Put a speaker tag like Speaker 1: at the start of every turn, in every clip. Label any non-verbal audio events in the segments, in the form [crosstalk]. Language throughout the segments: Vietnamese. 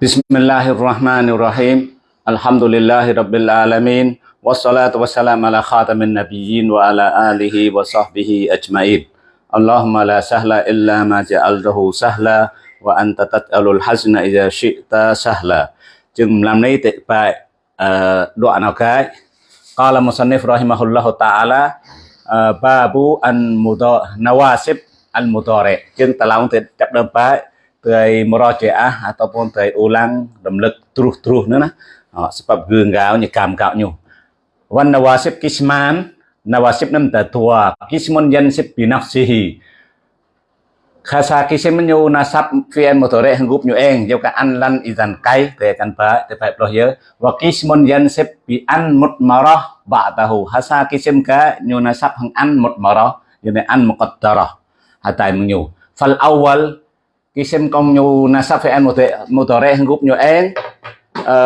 Speaker 1: بسم الله الرحمن الرحيم الحمد لله رب العالمين والصلاة والسلام على خاتم النبيين وعلى آله وصحبه أجمعين اللهم لا سهل إلا ما جعلته سهلا وأنت تجعل الحزن إذا شئت سهلا جم لم نيتي tệ bài đoạn قال مصنف رحمه الله تعالى باب المضارع نواسب المضارع chừng تلاون làm tới murajaah ataupun à, tới ulang remlek terus-terus nữa nah. Ờ, sebab gengau nya kam kau nyu wan nawasib kisman nawasib nam ta tua kismun yansib bi nafsihi khasa kisim nyu nasab fi'il mudhari hanggup nyu eng jau ka an lan izan kai te kan ba te pai ploh ye wa kismun yansib bi an mutmarah ba'dahu hasa kisim ka nyu nasab hang an mutmarah yani an muqaddarah hatai menyu fal awal Kisim kong nyu nasab fi'il mudhari hanggup nyu eng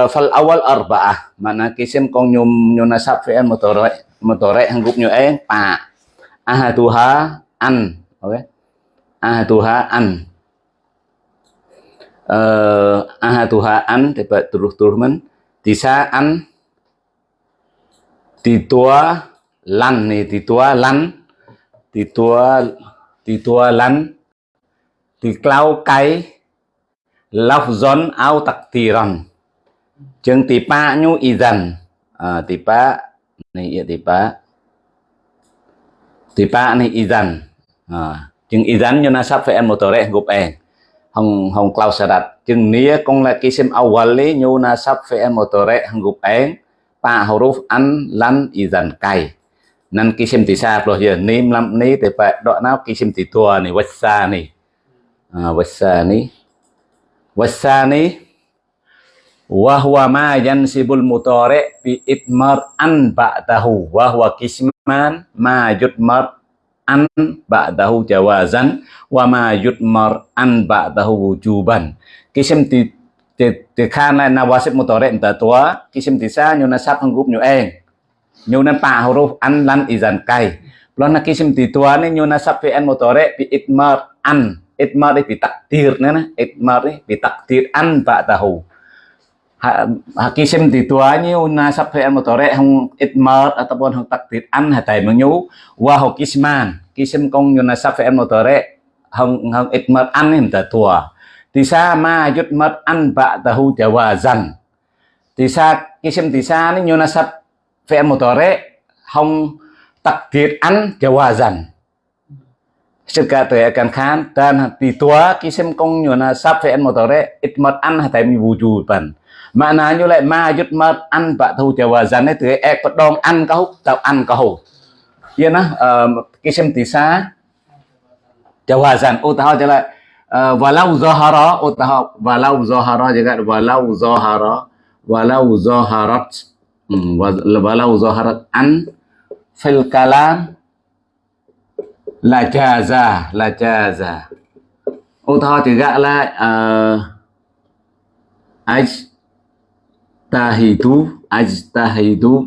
Speaker 1: fal awal arba'ah. Mana kisim kong nyu nyu nasab fi'il mudhari mudhari hanggup nyu eng pa. Ahaduha an oke? Okay. ahaduha an. Uh, ahaduha an tiba terus-terus men. Tisa an titua lan nih titua lan titua titua lan thì cao cái lọc gión ao tặc tì rần chừng tì pa nhu y dần. À, tì pa này dạ, tì pa. Tì pa này y dần. À, chừng y dần cho nó sắp phải em một tờ đấy gộp em hồng hồng cao sa đặt chừng nia con là cái xem ao quần lý nhu na sắp phải em một tờ đấy hồng gộp em pa huruf an lan y dần cày. Nên cái xem tì sa rồi giờ ním lắm ní tì pa đoạn nào cái xem tì tua này vất xa này. Wasani wasani wahwa ma yansibul mutare bi itmar an ba'dahu wahwa kisman ma yutmar an ba'dahu jawazan wa ma yutmar an ba'dahu wujuban kisim ti ti khana nawasib mutare ta tua kisim ti sa nyu nasab hanggup nyu eng nyu pa huruf an lan izan kai Plona kisim ti tua ni nyu nasab fi'il mutare bi itmar an itmar bi takdir nana itmar bi takdir an ba'dahu hakisim di tuanya nasab fi'il mudhari hong itmar ataupun hong takdir an hatai menyu wa ho kisman kisim kong nasab fi'il mudhari hong hong itmar an ni ta tua tisa ma yutmar an ba'dahu jawazan tisa kisim tisa ni nasab fi'il mudhari hong takdir an jawazan Jika akan kan dan di tua kisim kong nyona sab fi'il mudhari itmat an hatai mi wujuban. Maknanya lại ma yut mat an bak thu jawazan itu ek pedong an kau tau an kau. Ya nah kisim tisa jawazan utaha jala walau zahara utaha walau zahara juga walau zahara walau zaharat walau zaharat an fil kalam là jaza là jaza ô tho thì gạ lại ờ, uh, ajtahidu ajtahidu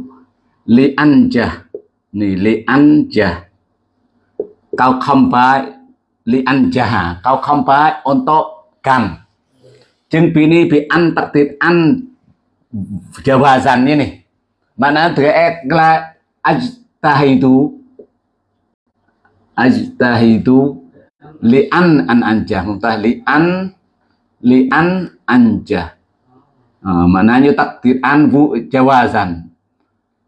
Speaker 1: li anja nì li anja kau không phải li anja kau không phải to kang, chừng pi ni pi an tiệt an jawazan ini mana terek là ajtahidu ajtahidu li'an an anjah. Muntah li'an li'an anjah. Uh, maknanya takdir an bu jawazan.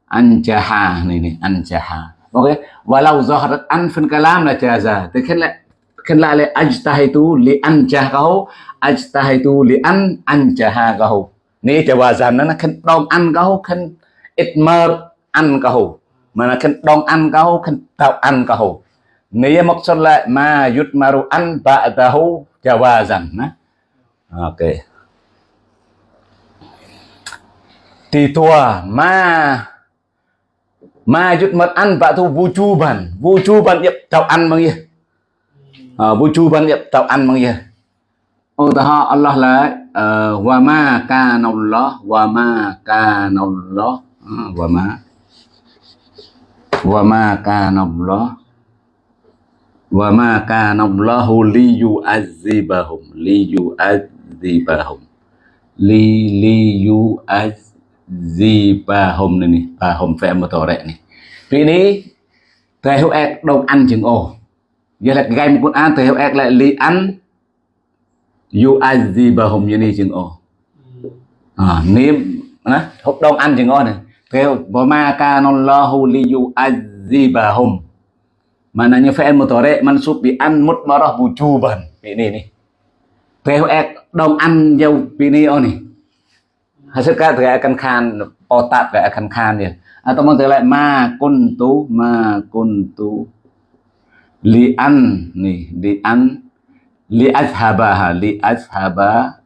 Speaker 1: Anjaha này này anjaha. Ok walau zaharat an fin kalam là jaza. Thì kan la le ajtahidu li anjah kau ajtahidu li an anjaha kau. Ni jawazan nó kan dong an kau kan itmar an kau. Mà kan dong an kau kan tau an kau. Nia maksud la ma yutmaru an ba'dahu jawazan. Nah. Oke. Okay. Di tua ma ma yutmar an vu chu Wujuban yep tàu an mang gì? Ờ, à, wujuban yep tau an mang ta ha Allah là ờ, wa ma ka Allah wa ma ka nallah ờ, wa ma wa ma ka nallah wa ma kana Allahu li yu'adzibahum li yu'adzibahum li li yu azibahum này nè. Bahum phải một tổ rẹ này. Vì ní, thầy hữu ek đông ăn chừng ồ giờ là gai một con ăn thầy hữu ek lại li ăn. Yu như này chừng ồ à niệm á, hộp đông ăn chừng ồ này. Thầy wa ma kana Allahu li yu azibahum Mananya fi'il mudhari mansub bi an mutmarah wujuban. Ini nih. POX đông ăn dâu pini oh nih. Hasil ka akan khan otak gak akan khan ya. Atau mau lại ma kuntu ma kuntu li an nih li an li azhaba li azhaba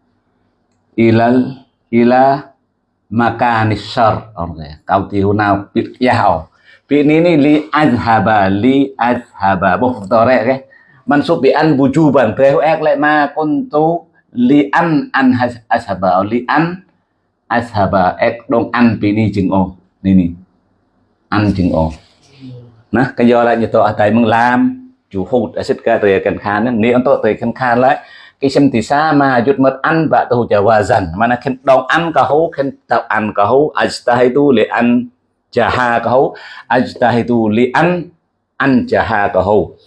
Speaker 1: ilal ila makanis syar. Kau tihu nào biết yao Fi'il ini li azhaba li azhaba muhtore ke mansub bi an wujuban theo ek lại ma kuntu li an an azhaba li an azhaba ek dong an pi ni chừng ô. Ni ni An chừng ô. Nó cái do lại như tôi ở tại mừng làm chú hụt ở xích ca tề cần khan an tôi tề cần khan lại. Cái xem thì xa mà chút mất ăn và tôi chờ hòa dần. Mà nó khen dong ăn cả hú, khen tạo ăn cả hú. Ajtahidu li ăn jahakahu ajtahidu li an an jahakahu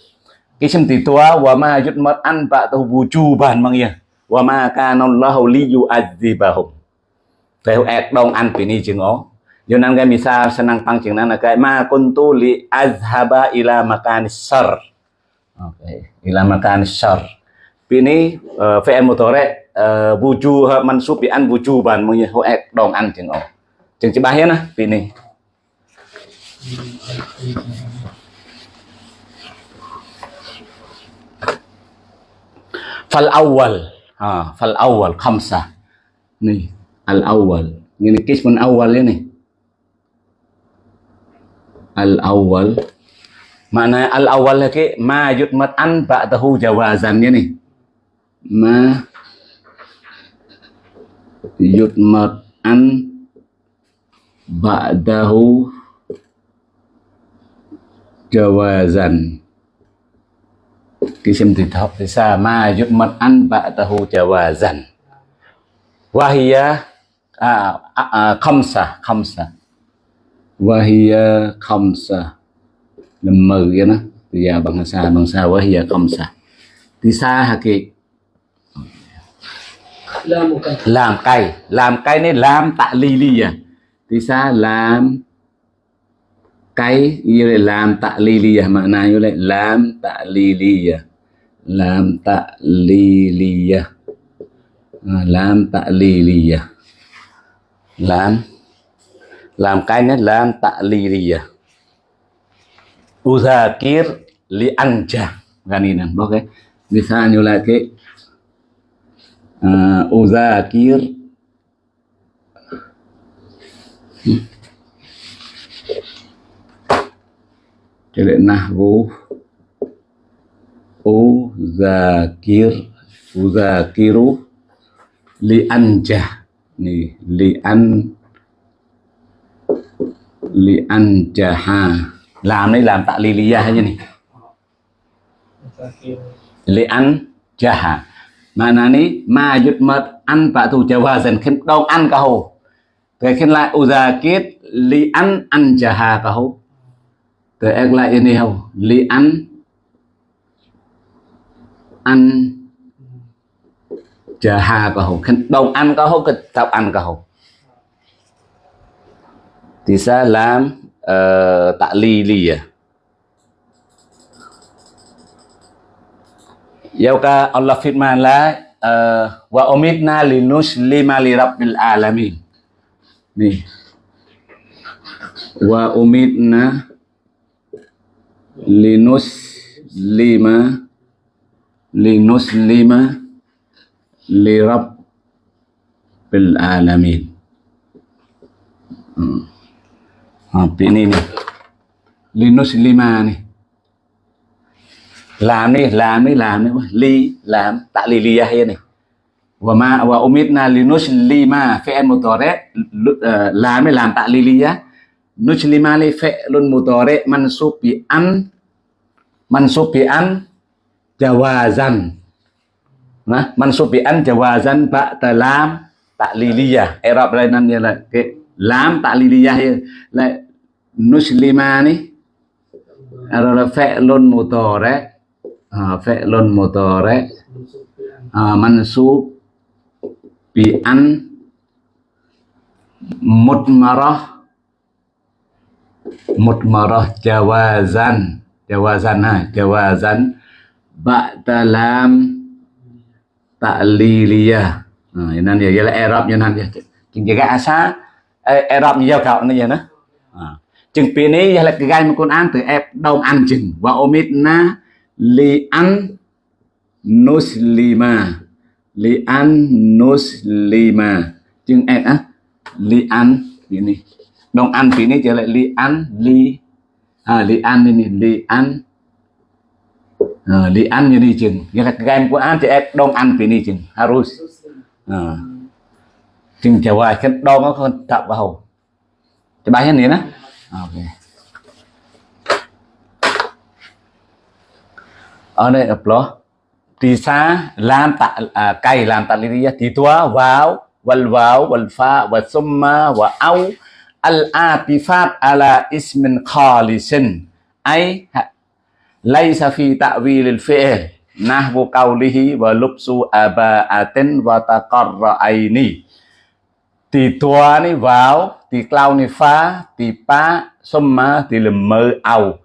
Speaker 1: kisim titua wa ma yutmat an ba'dahu wujuban mang ya wa ma kana Allahu li yu'adzibahum theo ek dong an pini jeung o yo nên cái misal senang pang chừng nan cái ma kuntu li azhaba ila makan sar. Okay ila makan sar. Pini uh, fi'il mudhari uh, wujuh mansub bi an wujuban mang ya ho ek dong an jeung o jeung cibah ya nah pini fal awal ha. Fal awal khamsa nih al awal ini kismun awal ini. Al awal mana al awal lagi ma yutmat an ba'dahu jawazan ini. Ma yutmat an ba'dahu jawazan kisim tidhab bisa ma yu'mat an ba'dahu jawazan wahia khamsa khamsa. Wahia khamsa. Mười vậy đó. Bây giờ bằng sa bằng sa wahia khamsa. Thì sa haki làm cây làm cây nên làm tạ ly ly à. Thì sa làm cái như là làm tạ li li à mà này như là làm tạ li li à. Làm tạ li li à. à. Làm tạ li li à. Làm. Làm cái nhất làm tạ à. li li à. Uzakir li anja ganinan oke misalnya cái. Uh, uzakir hmm. Jadi nahwu uzakir uzakiru li anja nih li an li anjaha làm đây làm tạ li liyah aja nih li an jaha mana ni ma yutmat an pa tu jawazan khen, đâu ăn cả hồ thế khen lại uzakir li an an jaha cả hồ từ ek lại ini hầu li ăn ăn chờ hà có hầu đồng đông ăn có hầu cái tập ăn có hầu thì sẽ làm uh, tạ li ly à. Yêu ka Allah firman là uh, ờ, wa umitna linuslima li rabbil alamin. Nih. Wa umitna linus lima linus lima, lirab bil alamin. Hmm. apa ini nih linus lima nih làm đi làm đi làm đi Li làm tạ li li hay này và ma và umitna linus lima fi'il mudhari. Làm eh, đi làm tạ li lìa nujlima li fi'lun mudhari mansub bi an mansub bi an jawazan. Nah mansub bi an jawazan ba'da lam ta'liliyah Arab eh, lain dia lah okay. lam ta'liliyah là nuslima ni adalah eh, fi'lun mudhari uh, fi'lun mudhari uh, mansub bi an mutmarah mutmarah jawazan jawazan ha jawazan ba'da lam ta'liliyah ha ini dia ialah Arab như thế này chính cái asa Arab như giao cạo như vậy đó. À, chừng pin này là cái gai mà con ăn từ ép, đông ăn chừng. Và omit na, li an nuslima. Li an nuslima. Chừng ép á, li an như này ăn pi này trở lại li an li à li an ini li an à, li an như đi chừng. Như là game của an thì em đông ăn pi này chừng. Harus à. chừng chờ hoài cái đông nó không tập vào cái bài này nè ok. Ở đây ập lo thì xa làm tạ à, cây làm tạ lý thì tua vào wal vào wal fa wa summa wa au al atifat ala ismin khalisin. Ay laysa fi ta'wilil fi'il fi'l. Nahwu qawlihi wa lubsu aba'atin wa taqarra'aini thì tua ni vào thì cloud ni fa thì pa, summa thì lầm mơ au.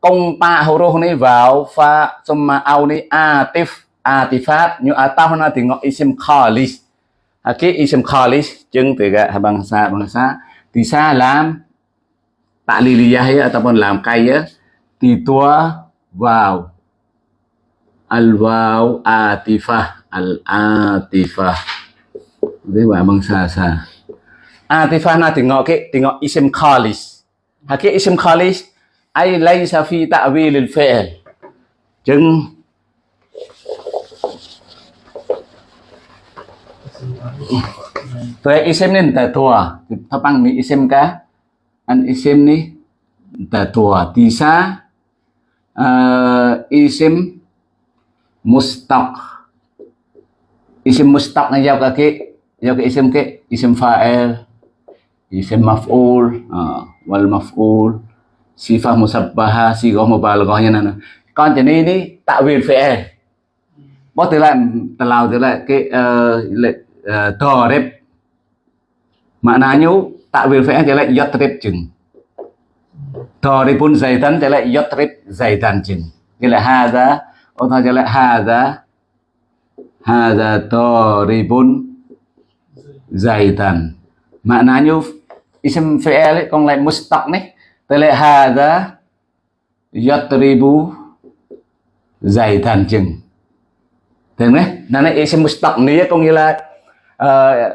Speaker 1: Công pa horo ni vào fa summa au ni atif. Atifat như ataf na thì ngọ isim khalis. Cái isim khalis chứng từ cái bangsa bangsa sa làm ta'liliyah ya ataupun làm cay ya thì tua wow al wow atifah al atifah với bạn bằng xa xa. Atifah na tengok ke tengok isim khalis. Hakik isim khalis, ai laisa fi ta'wil al fi'l. Chừng. Tuh isim ni ta tua. Tapang ni isim ka? An isim ni ta tua. Tisa uh, isim mustaq. Isim mustaq na jawab kaki. Jawab ke isim ke? Isim fa'il. Isim maf'ul. Uh, wal maf'ul. Sifah musabbaha. Sigah mubalaghahnya nana. Còn cho nên đi tạo viên fi'il. Bó từ lại tào từ lại cái uh, lệ uh, đẹp, maknanya takwil fi'il dia like yatrib jeng toribun zaidan dia like yatrib zaidan jeng dia like hadza atau dia like hadza hadza toribun zaidan maknanya isim fi'il con lại mustaq này tôi lại hadza yatribu zaidan jeng Thấy đấy, nó là isim mustaq này có nghĩa là uh,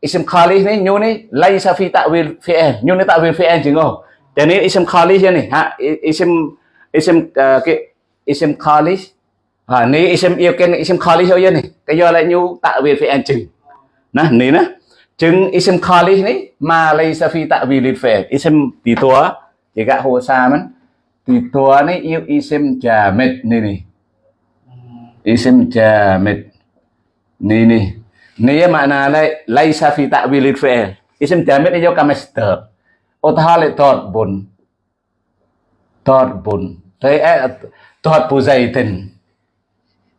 Speaker 1: isim khalif ni nyu ni laisa fi ta'wil fi'il nyu ni ta'wil fi'il chứ không cho nên isim khalif ni ha isim isim uh, ờ, cái isim khalif ha ni isim yêu cái isim khalif thôi ni cái do lại nyu ta'wil fi'il chừng. Nè ni nè chừng isim khalif ni ma laisa fi ta'wil fi'il isim tí tua chỉ gạ hồ sa mình tí tua ni yêu isim jamid ni ni isim jamid ni ni Nia makna lai laisa fi ta'wilil fi'il. Isim jamid ini juga masdar. Utahale tot bun. Tot bun. Tapi eh tot bu zaitin.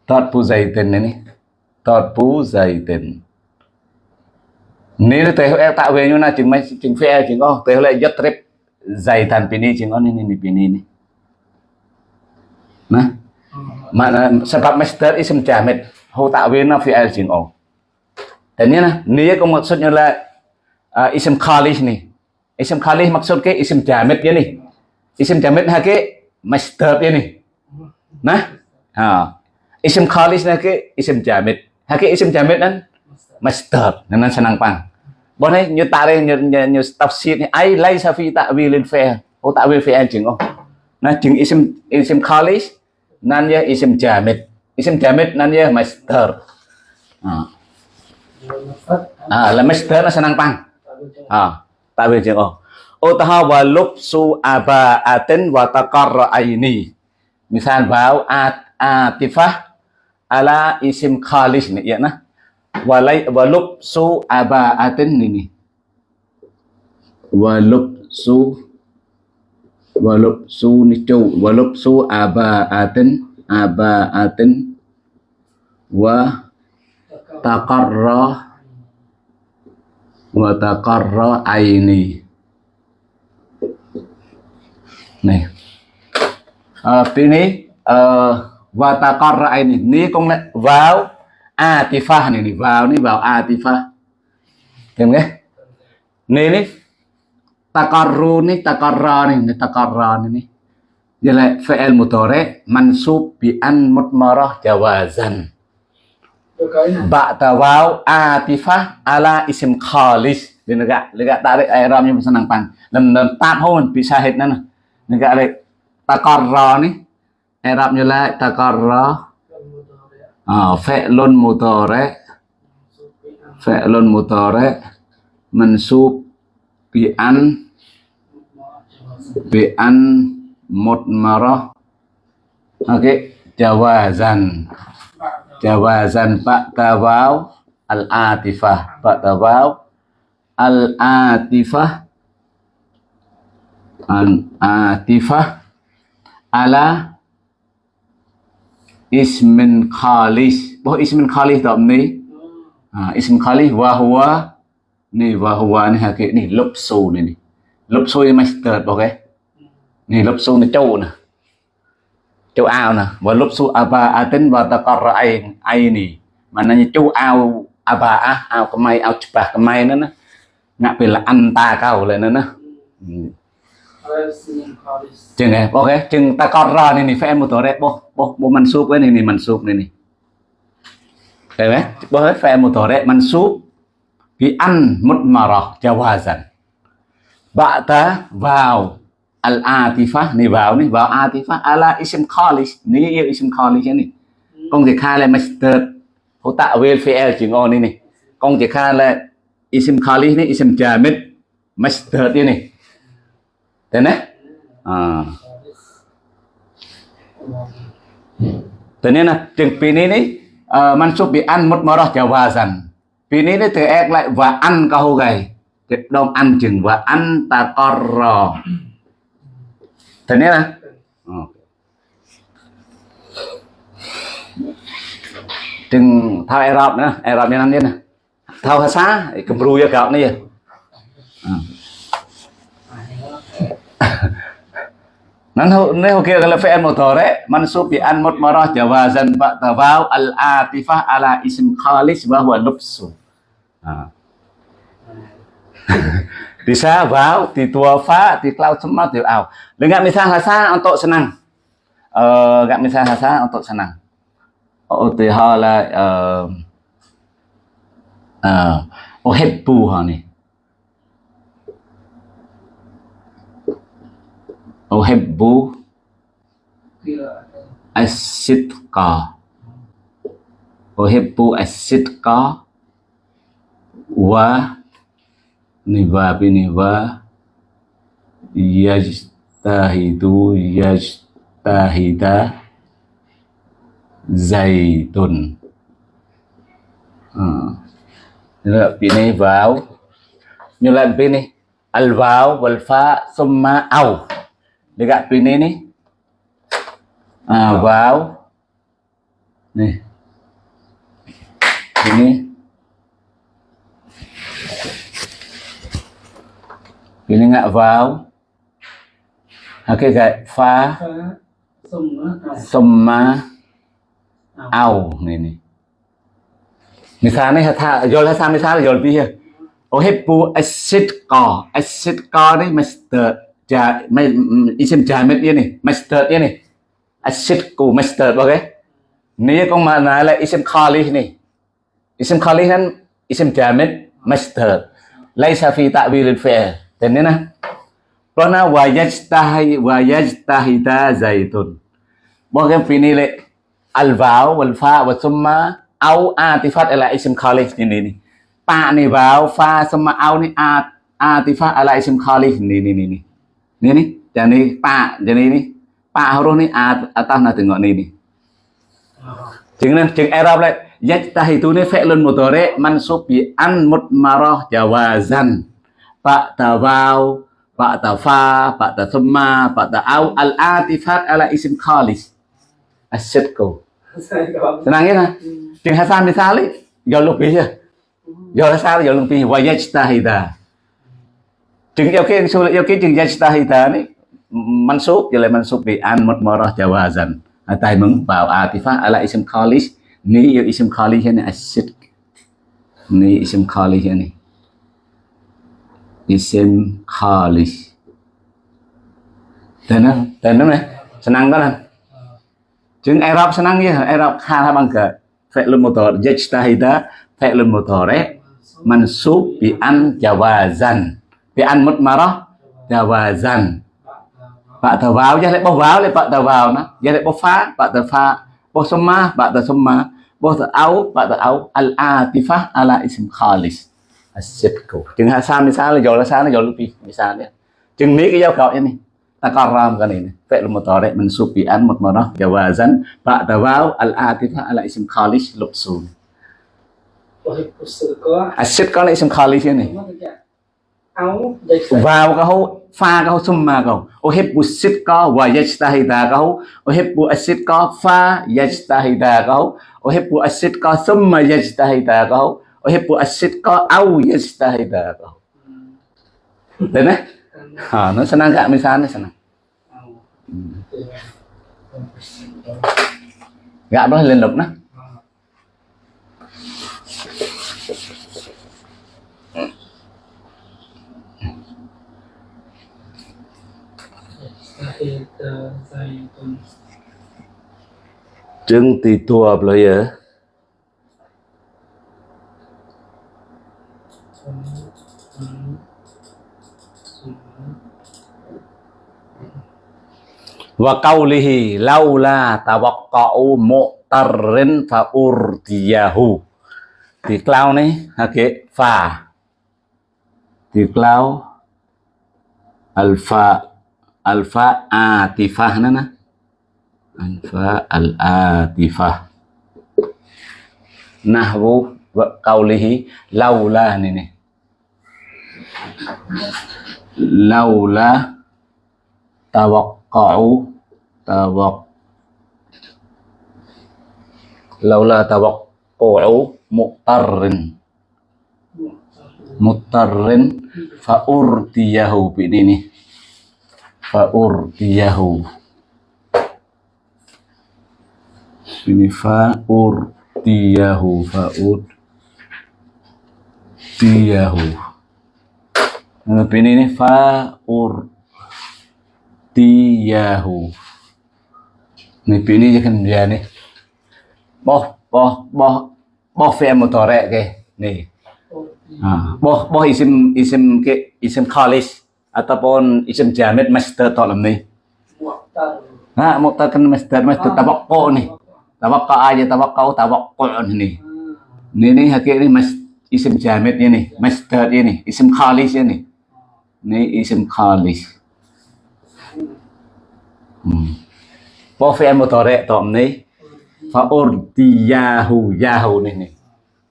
Speaker 1: Tot bu zaitin ini. Tot bu zaitin. Ni teh eh ta'wil như na chừng mấy chừng fi'il chừng oh teh lại yatrib zaitan pini chừng oh ini ini pini ini. Nah. Makna sebab masdar isim jamid. Hu ta'wil na fi'il chừng oh. Dan ini niya kung maksudnya lah uh, isim khalis ni. Isim khalis maksud ke isim jamid ya ni. Isim jamid ha ke masdar ya ni. Nah, ha. Isim khalis na ke isim jamit, Ha ke isim jamid nan masdar. Nan senang pang. Bon ấy như ta đây như như, như tafsir ni ai lấy sa fi ta'wilin fi'il. Oh ta'wil fi'il chừng oh. Nah chừng isim isim khalis nan ya isim jamid. Isim jamid nan ya masdar. អាលមិស្ទ័រឆ្នាំប៉ាំងអតើវាជាងអស់ឧទាហរណ៍វ៉ាលុបស៊ូអាបាអាទិនវ៉ាតករអៃនីមីសានវ៉ាវអាតអាទីហ្វាអាឡាអ៊ីស៊ីមខាលីសនេះយ៉ាណាវ៉ាឡៃវ៉ាលុបស៊ូអាបាអាទិននេះវ៉ាលុបស៊ូវ៉ាលុបស៊ូនេះចូលវ៉ាលុបស៊ូអាបាអាទិនអាបាអាទិនវ៉ា taqarra wa taqarra aini. Này à, tí ní uh, và taqarra aini. Ní cũng lại vào atifa này, này vào ní vào atifa thêm nghe này ní taqarru ní taqarra này ní taqarra này ní Jadi fi'il mudhari mansub bi an mutmarah jawazan. Ba'da waw atifah ala isim khalis. Dia negak negak tarik i'rab yang senang pang. Lem lem tak hon Bisa hit nana. Negak ada Takarra ni i'rabnya la taqarra. Ah Fe'lun mutore Fe'lun mutore Mensub Bi'an Bi'an mutmarah oke jawazan jawazan pak tawau al atifah pak tawau al atifah al atifah ala ismin khalis. Boh ismin khalis tak ni? Ha, ismin khalis Wahwa ni wahua ni hakik ni lupsu ni ni. Lupsu ni master okay ni lấp ni nó ni. nè chú ao nè. Và lúc su aba atin và ta có ai ai nì. Mà nó như châu ao aba á, ao cái mai, ao chụp cái mai nữa nè. Ngã bị là anh ta cao lên nữa nè. Ừ. Chừng này ok. Chừng ta có ra nè này phải em một tổ đấy. Bố bố bố mình súp với nè này mình súp nè này đấy bé, bố hết phải em một tổ đấy. Mình súp vì ăn một mà rọ cho hoa dần bạn ta vào al atifah ni vào ni vào atifah ala isim khalis ni yêu isim khalis ni công việc khai là master hỗ tạo welfare chỉ ngon ni này. Công việc khai là isim khalis ni isim jamid master ni này. Thế này. À. Thế nên là chừng pi ní ní mansub bị ăn một món jawazan pi ní ní từ ek lại và ăn câu gầy. Đông ăn chừng và ăn ta corro Ternyata. Oh. Đừng thao Arab nữa, Arab yang nanti nè Thao hasa, kebru ya kau ni ya. Nan ho ne ho kira kalau fi'il mudhari mansub bi an mutmarah jawazan ba vào al atifa ala isim khalis wa huwa lubsu. À. [laughs] Ha. bisa vào ti tua fa ti cloud semua thì ảo. Dengan misal hasa untuk senang uh, gak misal hasa untuk senang utihala uh, uh, uhibbu ha ni oh hebu asidqa oh hebu asidqa wa niva biniva yajtahidu yajtahida zaitun. À. là bị này vào. Như là bên này al vào wal fa summa au. Dekat bên này ni à, vào. Này. Ini Ini ngạ vào. Cái gậy phá. Summa Ao này này. Misalnya hata jol hasa misalnya jol pi uhibbu acid co, acid co ni master ja isim jamid ini master ini acid co master okay ni kong mana là isim khalih ni isim khalih kan isim jamid master laisa fi ta'wil al-fi'l Tên nè. Plana wajajtahi wajajtahita zaitun. Bahkan ini le al-vaw wal fa wa summa au atifat ala isim khalif ini ni. Pa ni vaw fa, summa, au ni at, atifat ala isim khalif ni ni ni ni. Ni ni. Jadi pa jadi ni. Pa huruf ni at atas na tengok ni ni. chứng nên chứng Arab lại yajtahidu ni fi'lun mudhari mansub bi an mutmarah jawazan ba'da waw ba'da fa ba'da thumma ba'da au al atifat ala isim khalis. Asyidku senang ya, kan? Hasan misali do lebih ya do Hasan do lebih. Wa yajtahida. Chừng yêu cái sulit yêu cái chừng yajtahida ni, mansub jadi mansub bi an mutmarah jawazan. Atai mừng vào atifah ala isim khalis. Ni yêu isim khalis ini asyid ni, isim khalis ini isim khali tên nó tên nó này. Senang kan chừng Arab senang ya Arab khala bằng ke fi'l mudhari yajtahida fi'l mudhari mansub bi an jawazan. Bi an mutmarah jawazan. Bạn thờ vào ra lại bao vào, lại bạn thờ vào nó. Ra lại bao phá, bạn thờ phá. Bao summa bạn thờ summa bao thờ áo bạn thờ áo al atifah ala isim khalis asyidku chừng hasan misalnya jual sana jual lebih misalnya chừng ní cái giao cậu ini takaram kan ini fi'l mudhari mansub bi an mutmarah jawazan ba'da waw al atifah ala ism khalis lubsun asyid có là ism khalis ini vào câu pha cái câu summa câu uhibbu sidqa wa yajtahida cái câu uhibbu as-sidqa fa yajtahida cái câu uhibbu as-sidqa summa yajtahida cái uhibbu as-sidqa au yajtahida câu Đấy đấy. À, nó senang gak misalnya senang. Gak boleh lục nó. Trưng tì tua boleh ya. Wa qawlihi laula tawaqqa'u mu'tarrin fa urdiyahu. Ha cái pha. Thì cloud alfa alfa atifah nana alfa al atifah nahwu wa qawlihi laula ini nih laula tawaqqa'u tawaq laula tawaqqa'u muqtarrin muqtarrin fa urdiyahu ini nih faurdiyahu. Ini faurdiyahu faurdiyahu. Nah ini ini faurdiyahu. ini ini kan dia nih boh boh boh boh fi'il mudhari ke nih ah boh boh isim isim ke isim khalis ataupun isim jamid masdar tolong nih. Nah, muqtar kan masdar masdar tawaqqu nih. Tawaqqa aja tawaqqu tawaqqu nih. Ini nih hakik ini mas isim jamid ini, masdar ini, isim khalis ini. Ini isim khalis. Hmm. Wa fi'il mudhari' nih. Fa urdiyahu yahu nih nih.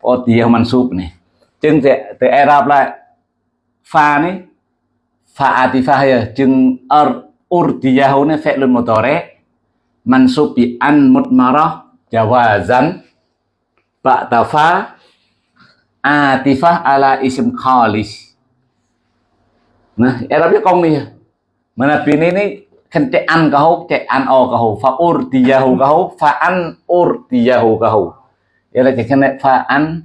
Speaker 1: Urdiyahu mansub nih. Chừng từ Arab lại pha nih fa'atifah ya jeng ar urdiyahuna fi'lun mudhari mansub bi an mutmarah jawazan ba'da fa atifah ala isim khalis nah Arabnya công nih mana ini ini kan cek an kau cek an o kau fa urdiyahu kau fa an urdiyahu kau ya là cek fa an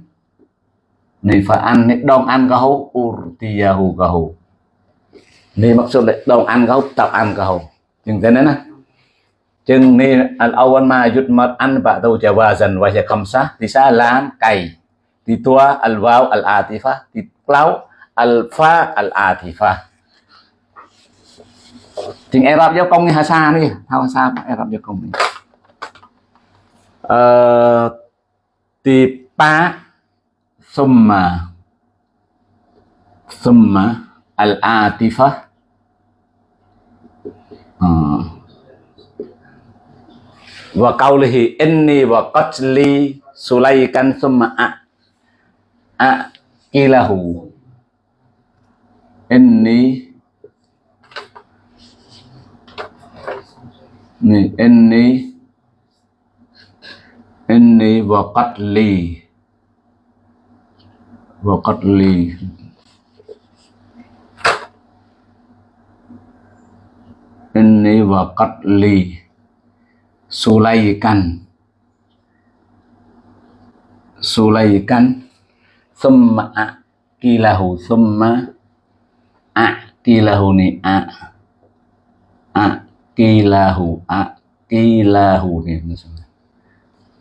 Speaker 1: này fa an này dong an kau urdiyahu kau ni maksud dong an kau tập an kau chừng thế này nè. Chừng ni al awan ma yut mat an ba tau jawazan, wa ya khamsa. Di sa kai di tua al waw al atifa di clau al fa al atifa chừng Arab giao công hay Hasa đi. Thao Hasa Arab giao công ờ ti pa summa summa Al-Atifa. Atifah wa qawlihi inni wa qatli sulaikan summa a a, kilahu. Inni ni inni inni wa qatli wa qatli inni wa qatli sulaikan sulaikan summa akilahu summa akilahu ni a akilahu akilahu ni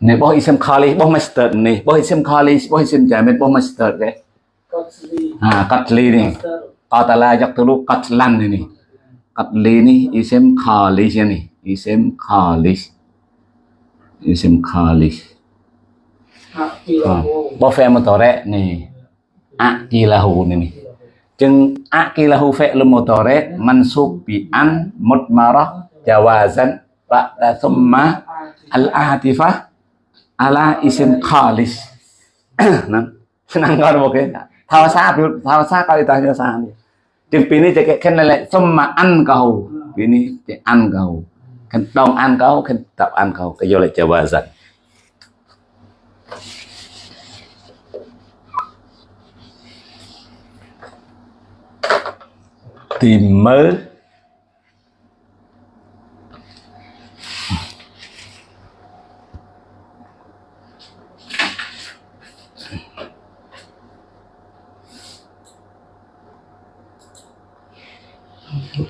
Speaker 1: này bố isem khali bố master này bố isem khali bố isem jamin bố master cái à katli ni qatala yaqtulu qatlan ni katli ni isem khali ni isem khali isem khali bố phê một tore ni akilahu ni ni chừng akilahu phê lu một tore mansub bi an mutmarah jawazan. Ba'da eh, thumma al-atifah ala isim khalis. [coughs] Nah senang kau oke tahu sa tahu sa kali tanya sa chừng pini cek khen lại thumma an kau. Pini cek an kau. Khen dong an kau khen tập an kau. Cái vô lại jawazan. Tìm mơ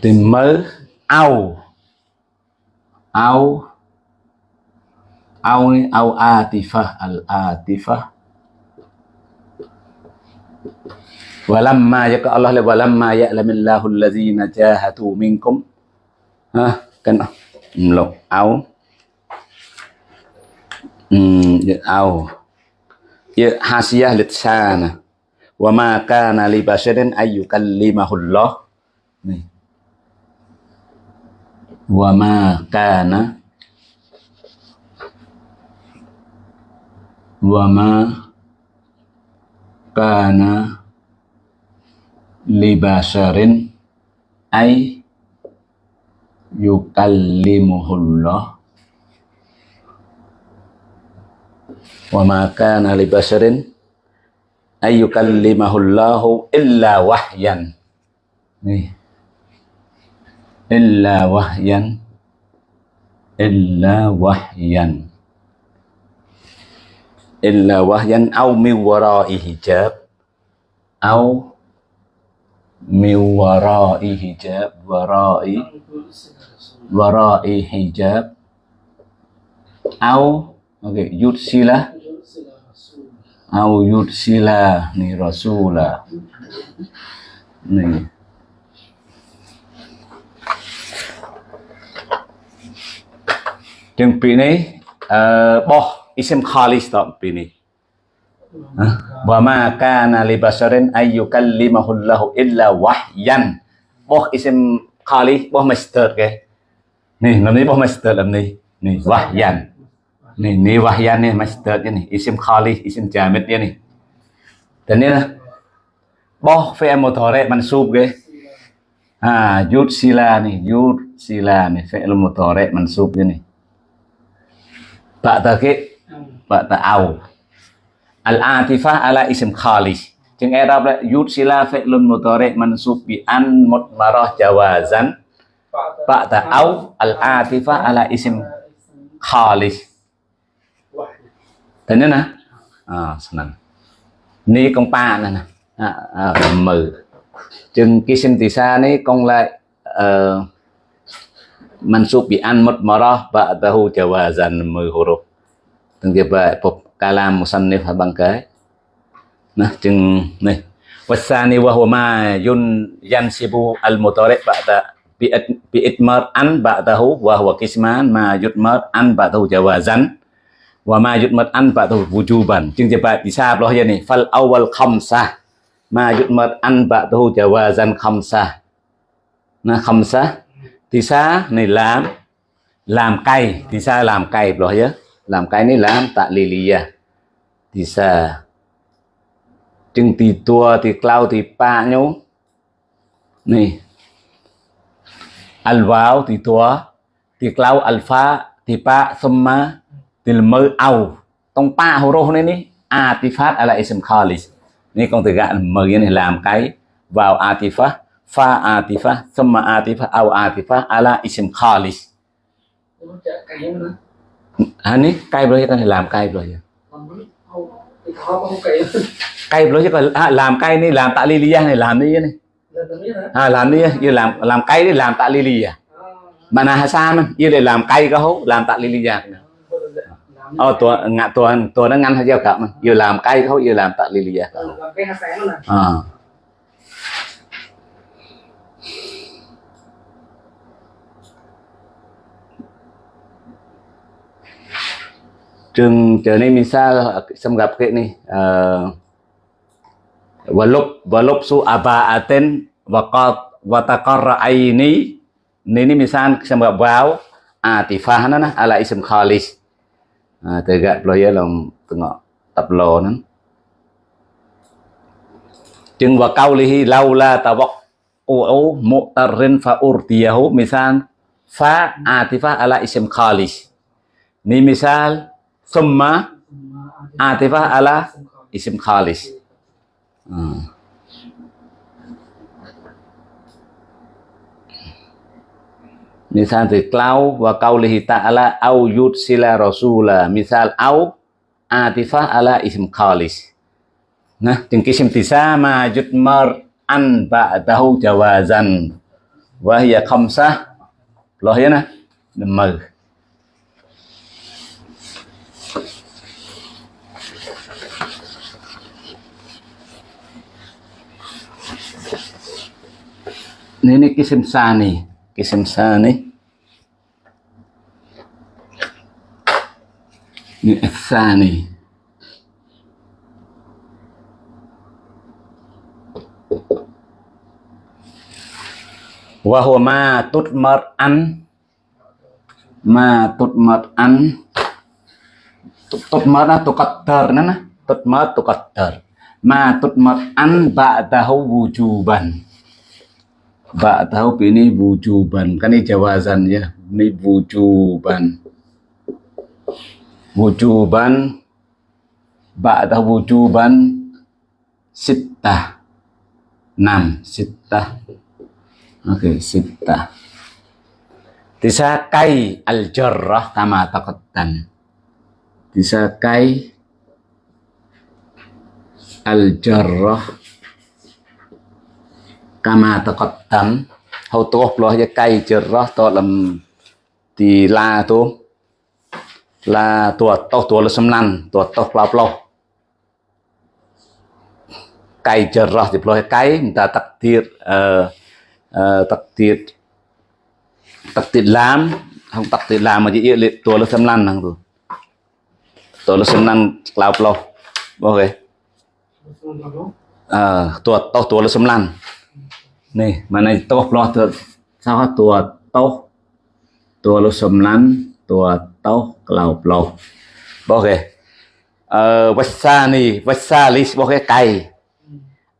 Speaker 1: tìm mơ au au au ni au atifah al atifah walamma ya Allah la walamma ya'lamillahu allazina jahatu minkum ha kan lo hmm ya au ya hasiyah litsana wa ma kana li basharin ayyukallimahullah nih wa ma kana. Wa ma kana li basharin ay yukallimuhullah. Wa ma kana li basharin ay yukallimahullahu illa wahyan. Nih illa wahyan illa wahyan illa wahyan au min wara'i hijab au min wara'i hijab wara'i wara'i hijab au oke okay, yudsila au yudsila ni Yang ini eh, Boh isim khalis tak ini Wa ma kana li basarin ayu kallimahullahu illa wahyan. Boh isim khalis Boh master ke? Nih nama boh master lah nih wahyan. Nih nih wahyan ni master ni Isim khalis isim jamit ni Dan ni lah Boh fi'an mutorek mansub ke? Ah, yud sila nih, yud sila nih, fi'il mutorek mansub ni. Ba'da ke ba'da au al atifah ala isim khalis. Jeung i'rab yud sila fi'lun mudhari mansub bi an mutmarah jawazan. Ba'da au al atifah ala isim khalis. Thế nè. À senang ni con pa nè nè. À, à, mừ. Chừng cái sinh tỳ sa này con lại uh, mansub bi an mutmarah ba'dahu jawazan mười huruf từng tiếp về phục kalam musannif bang cái nó chừng này wasani wa huwa ma yun yansibu al mutari ba'da bi itmar an ba'dahu wa huwa kisman ma yutmar an ba'dahu jawazan wa ma yutmar an ba'dahu wujuban chừng tiếp về bisa loh ya nih fal awal khamsah ma yutmar an ba'dahu jawazan khamsah na khamsah tisa này làm làm cay. Thì sao làm cay rồi nhớ làm cay này làm, tạ lì lì à. Thì sao chừng thì tua thì clau, thì pa nhau. Này alpha thì tua thì clau alpha thì pa summa thì mơ ao tông pa horo này ní atifat ala ism khalis ini con từ gạn mời này làm cái vào atifah fa atifah summa atifah au atifah ala ism khalis. À ní cay rồi ta làm cay rồi cay rồi chứ còn à, làm cay đi làm tạ lily này làm đi này. À, làm đi như làm làm cay đi làm tạ lily à. Mà là hasan như để làm cay có hố làm tạ à. Oh tua ngạ tua tua nó ngăn hay giao cả mà. Vừa làm cay không vừa làm tạ lily à trường trở nên mình xa xâm gặp cái này ờ, và lúc và lúc su aba aten và co và ta có rai ini ini misal xâm gặp vào à, atifah nó ala ism khalis à, từ gạt player lòng từ ngọ tập lò nó. Chừng và câu lihi lâu la tawak u mu'tarrin fa urtiyahu misal fa à, atifah ala ism khalis ni misal summa atifah ala isim khalis. Hmm. misal từ clau và câu lihi ta'ala au yud sila rasula. Misal au atifah ala isim khalis. Nah jeung kisim tisama jutmar an ba'dahu jawazan. Wa hiya khamsah. Loh ya nah. Mờ ini kisim sani. Kisim sani. Ini sani. Wa huwa ma tutmar an ma tutmar an tutmar na? Tuqaddar na tutmar tuqaddar. Ma tutmar an ba'dahu wujuban Ba tahu ini wujuban. Kan ini jawazan ya. Ini wujuban. Wujuban. Ba tahu wujuban? Sitah enam sitah oke okay, sitah disakai al jarrah kama taqaddam disakai al jarrah kama taqaddam hau tuh hay ya kai cerah to lam ti la to, la tua to tua le semlan tua to plau plau kai hay di ploh kai minta takdir uh, tiệt, takdir takdir lam không takdir lam mà chỉ yêu liệt tua le semlan tu. Tua le semlan plau plau ok uh, tua to นี่มันในโต๊ะรอตัวเท่าตัวโต๊ะตัวลูกสมนั้นตัวโต๊ะกล่าวปลอกบอกเลยเอ่อวัสานี่วัสาลิสบอกเลยไก่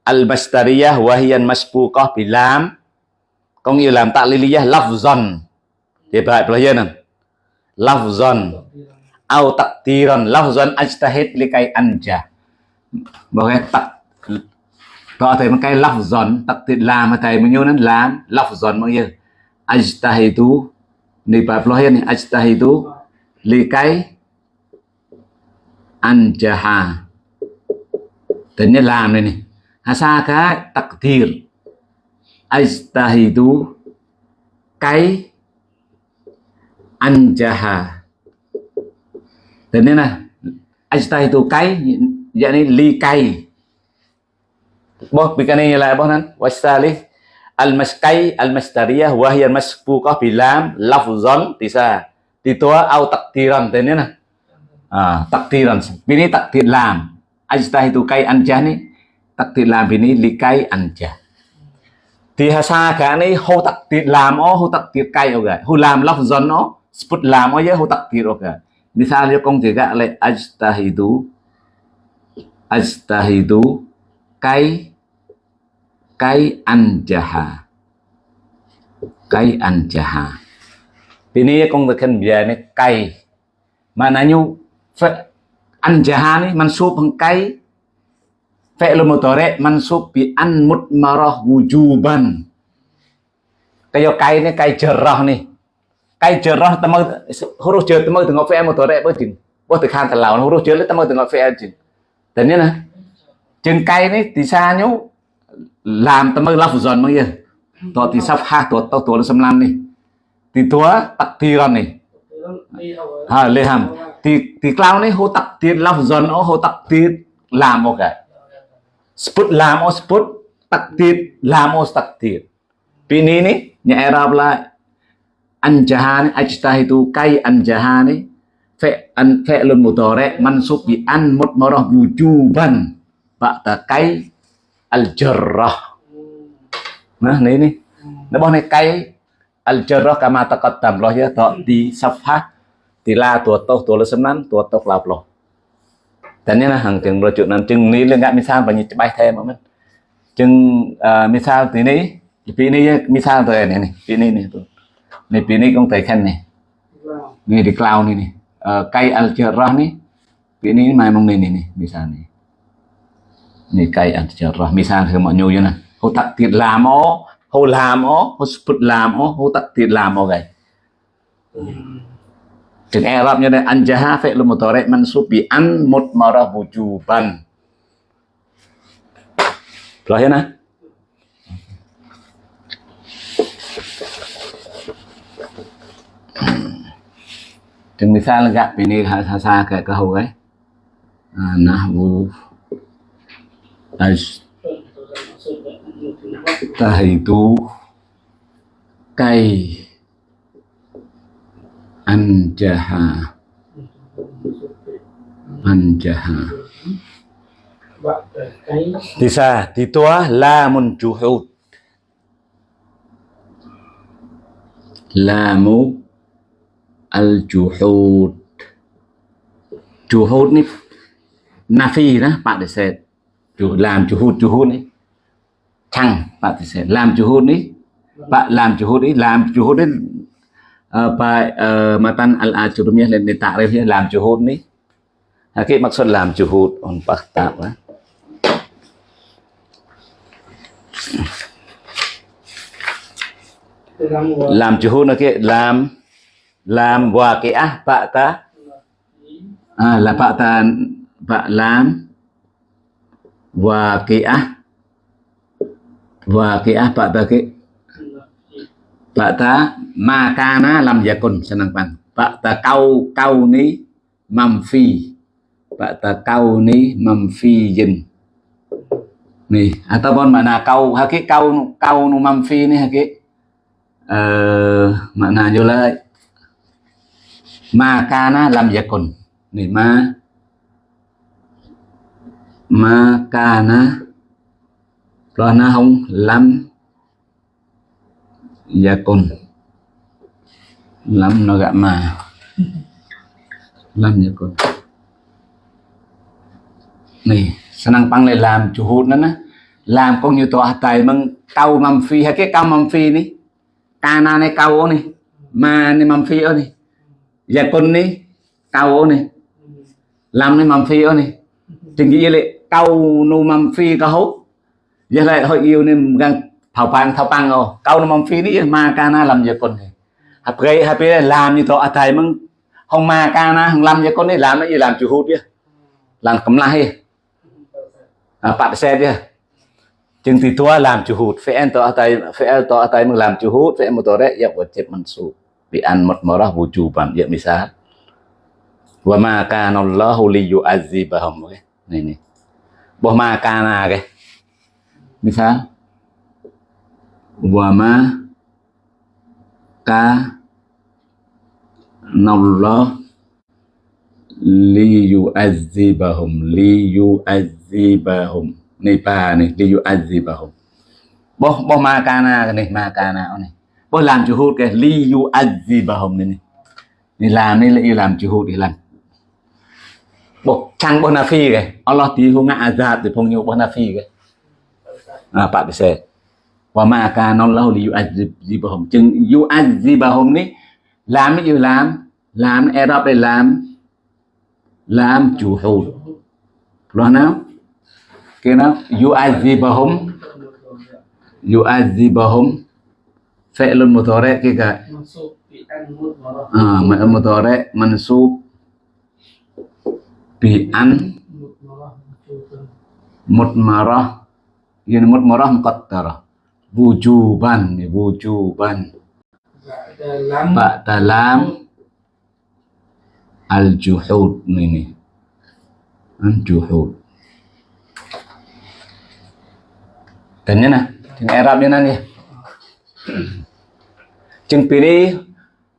Speaker 1: อัลมัสตาริยะวะฮิยันมัสปูก็ปิลาม có nghĩa là tạ lý lý là lọc dần thì lại bây giờ nè lọc dần ao tạ tì rần lọc dần anh ta hết lý cây ăn chả bảo cái tạ Rõ thầy một cái lọc dọn tập thì làm mà thầy mà nhớ nó làm, lọc giòn bao nhiêu ajtahidu ni bab lo ni ajtahidu li cái anjaha tên tính làm này này. Hasa cái takdir ajtahidu cái anjaha tên ta này. Ajtahidu cái yani li cái. Boh bikani la boh nan wasalih al maskai al mastariyah wa hiya masbuqah bilam lafzan tisa. Titua au takdiran tên nè à, ah, takdiran bini takdir lam. Ajtah itu kai anjah ni takdir lam bini likai anjah. Thì hà sa cả này hô takdir làm ó hô takdir kai ở gái hô làm lafzan ó sebut lam aja ho takdir ok, misalnya kong juga le ajtahidu ajtahidu kai kai cái kai anjaha ini kong tekan biar ini kai maknanya anjaha nih mansub kai fi'l mudhari mansub bi an mutmarah wujuban kayak kai ini kai jerah nih kai jerah temu huruf jer temu dengan bớt mudhari apa jin buat tekan telau huruf jer temu tengok fi'l jin dan ini nah chừng. Cây này thì xa nhú làm tao mới lafzon dần mới yên to thì sắp ha to tao tuổi xâm lam đi. Thì tua tắc thì gần này. Ha lê hàm? Thì thì cloud này hô tắc tiền lafzon ó hô tắc tiền làm cái sput làm ó sput tắc tiền làm ó tắc tiền ini nih nya Arab lah anjahan ajtahidu kai អលជរ៉ោះណានេះនេះរបស់នេះកៃអលជរ៉ោះកាមាតកតតាមលោះយតទីសផាទីឡាតួតោតួលសំណានតួតោក្លាប់លោះតែនេះណាហាងទាំងរជុណានជឹងនេះលងមីសានបញ្ញាច្បាស់ថែមកមិនជឹងមីសាទីនេះពីនេះមីសាទៅនេះនេះពីនេះនេះទៅនេះពីនេះកងតែខាននេះនេះទីក្លោនេះនេះកៃអលជរ៉ោះនេះពីនេះមកមកនេះនេះមីសានេះ ni kai an jarrah misal ke mo nyu yana ho tak tiền lam o ho lam o ho sput lam o ho tak tiền lam o gai Chừng Arab như này anjaha fi'l mudhari mansub bi an mutmarah wujuban. Rồi ya nah. Chừng misal gặp ini hasa kayak kahau ấy. À, nahwu Ajtahidu kai anjaha. Anjaha. Tisa ditua lamun juhud. Lamu al juhud. Juhud ni nafi đó bạn để xem chủ làm chủ hút chủ hút ấy. Chăng bạn thì sẽ làm chủ hút ấy. Bạn làm chủ hút ấy, làm chủ hút ấy. Ờ, và ờ, mà tan al ajurumiyah dan ta'rifnya làm chủ hôn ấy. À, cái mặc xuân làm juhud on bạc tạo á làm juhud là cái, làm làm và cái á bạn ta à là bạn ta bạn làm waqi'ah waqi'ah pak bagi pak ta makana lam yakun senang pan pak ta kau kau ni mamfi pak ta kau ni mamfi jin nih ataupun mana kau haki kau kau nu mamfi ni haki uh, mana juga làm lam yakun nih ma mà cái na. Lo na không lam. Yakun lam nó gạ mà lam yakun này senang pang le làm chủ hụt nó làm con như tòa tài măng câu mầm phi hay cái câu mầm phi ní cana này câu này ma này mầm phi ở này yakun này câu này làm này mầm phi này chừng gì lệ câu nu mâm phi có hút giờ lại hội yêu nên gần thảo pan thảo pang ngô câu nu mâm phi đi mà cana làm giờ con hạt gây hấp bây làm như tòa thầy mưng không mà cana không làm giờ con này làm nó gì làm chủ hút chứ. Làm cấm lai à, bạn xe chứ. Chừng thì tua làm chủ hút. Phải tòa thầy phải tòa thầy mưng làm chủ hút. Phải một tòa đấy giờ vật chết mình sụp. Bị ăn một mỏ ra vũ trụ bản mới sao wa ma kana Allahu li okay? Này này. Bo ma kana cái misal wa ma ka nallah li yu'adzibahum li yu'adzibahum này, ba này li yu'adzibahum bo bo ma kana cái này ma kana này. Bo làm chủ hút cái li yu'adzibahum này. Này, làm ni lại làm juhud đi làm bok chang bonafi ke Allah ti hu nga azab thì phong nyu bonafi ke à Pak bisa wa ma kana Allah li yu'adzibahum chừng yu'adzibahum ni làm cái gì làm làm Arab để làm làm juhud lo nào cái nào yu'adzibahum yu'adzibahum fi'lun mudhari ke ka
Speaker 2: منصوب
Speaker 1: bi an. Mutmarah ini mutmarah muqaddarah wujuban ini wujuban. Pak dalam al juhud ini al juhud Tanya nè, tiếng Arab như này Chừng pì đi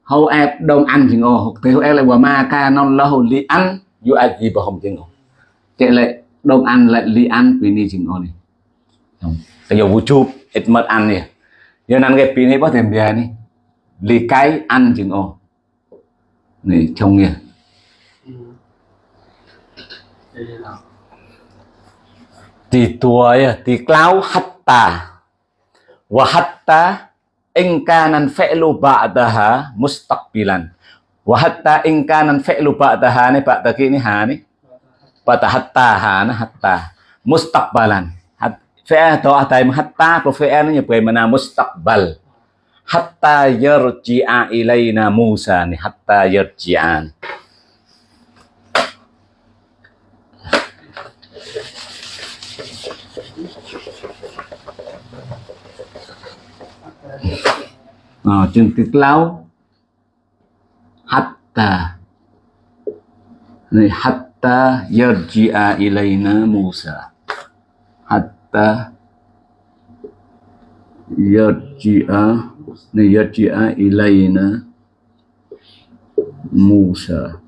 Speaker 1: Hâu ép đông ăn thì ngồi Thì hâu ép lại ma ca non là hồn lý ăn yu ai gì bảo không chừng ô chạy lại đông ăn lại li ăn pi đi chừng ô này bây giờ vũ chụp ít mất ăn nè giờ năng cái pi này bắt thêm bia này li cái ăn chừng ô này trông nè tua ya ti klau hatta wa hatta in kana fi'lu ba'daha mustaqbilan wa hatta in kana fi'lu ba'daha ni ba'da ki ni ha ni ba'da hatta ha na hatta. Mustaqbalan. Hat- fi'il to atai hatta ko fi'il ni pe mana mustaqbal? Hatta yarji'a ilaina Musa ni hatta yarji'an. Ờ, chừng tiết lâu hatta. Này hatta yarji'a ilayna Musa. Hatta yarji'a này yarji'a ilayna Musa.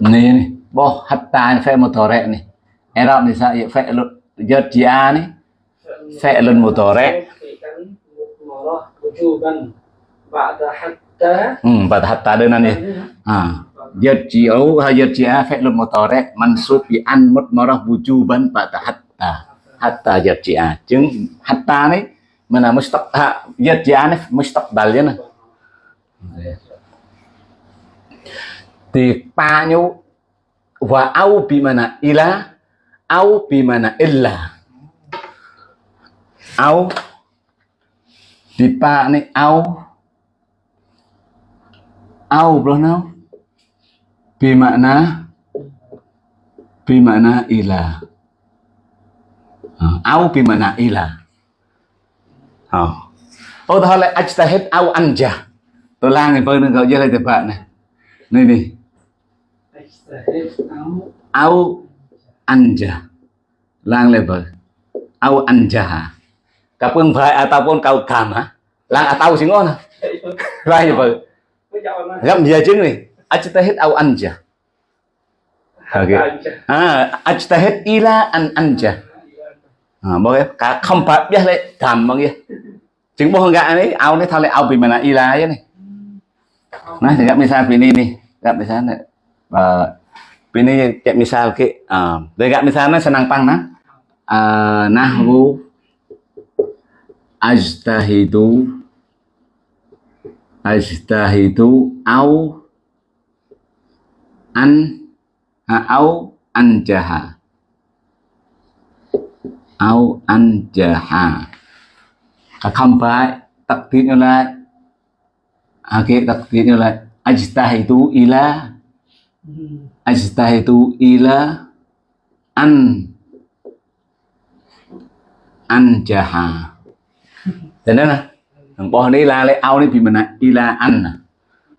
Speaker 1: Này này bo, hatta phải một tờ rẹ này em đọc thì sao vậy phải luật yarji'a này phải lên
Speaker 2: một tờ wujuban ba'da hatta
Speaker 1: hmm ba'da hatta ada nanti. Ah yarji'u hayarji'a fi'lun mutarek mansub bi an mutmarah wujuban ba'da hatta. Hatta yarji'a. Jeung hatta ni mana mustaq yarji'a ni mustaqbalnya nah dipanyu wa au bimana ila au bimana illa. Au ទីប៉ានេះអោអោប្លោះណោពីម៉ាណា bimana ila au bimana ila oh ô thôi lại ajtahid au anja tôi lang thì bơi nên gọi dưới đây tập bạn này này
Speaker 2: đi
Speaker 1: au anja lang lại bơi au anja cặp quân phải ataupun kau kama lang atau sing ngono gì vậy, gam gì chứng này ao ăn chưa? Okay. à ajtahid à, à, ila ăn chưa? À bao cái cả không phải biết lấy thầm bao nhiêu chứng bao gạ đấy ao đấy thao lại ao vì mà là ila ấy này. Nah gặp misal ini đi gặp mình sao này. Và vì đi gặp mình sao cái à để gặp mình sao nó sẽ năng tăng nó. À na nahwu ajtahidu ajtahidu au an ha, au anjaha. Au anjaha. À, không phải tập tiết như là à, cái tập tiết như là ajtahidu ila ajtahidu ila an anjaha thế thằng bỏ đi la đi vì mình là ila an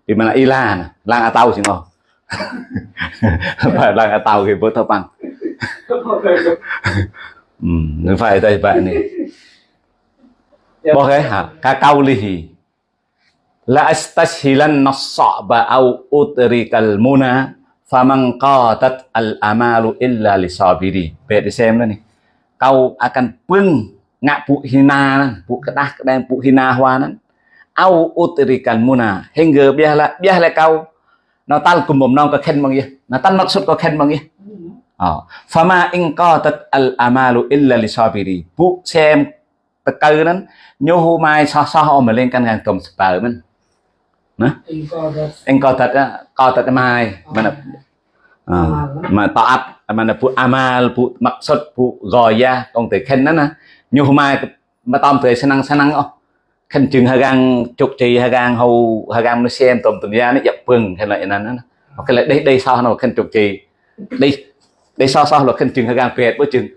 Speaker 1: vì mình ila nè. Lang atau sih ngon phải lang atau thì bớt bằng ừ nó phải đây vậy này. Bỏ cái ka kaulihi la astashilan nasaba au utrikal muna faman qatat al amalu illa lisabiri xem đó này. Kau akan pưng ngạ phụ hina phụ cái đen phụ hina hoa đó au utrikan muna hingga biarlah biarlah kau natal kumum nong ka khen bang ye natal maksud ka khen bang ye ờ. Fama in qatat al amalu illa li sabiri bu xem tờ cơ đó nhô hô mai so so mà lên căn ngàn cầm spờ mình.
Speaker 2: In
Speaker 1: thật á co thật mai. Mà là à, mà taat mà là phụ amal phụ maksud phụ gọi ra còn từ khen đó nè nhô hôm mai mà tôm thì sẽ năng sẽ năng không? Khen chừng hai gang chục trì hai gang hầu hai gang nó xem tôm tôm ra nó dập vừng hay là vậy nè cái là đây đây sao nó khen chục trì. Đây đây sao sao là khen chừng hai gang pet bữa chừng.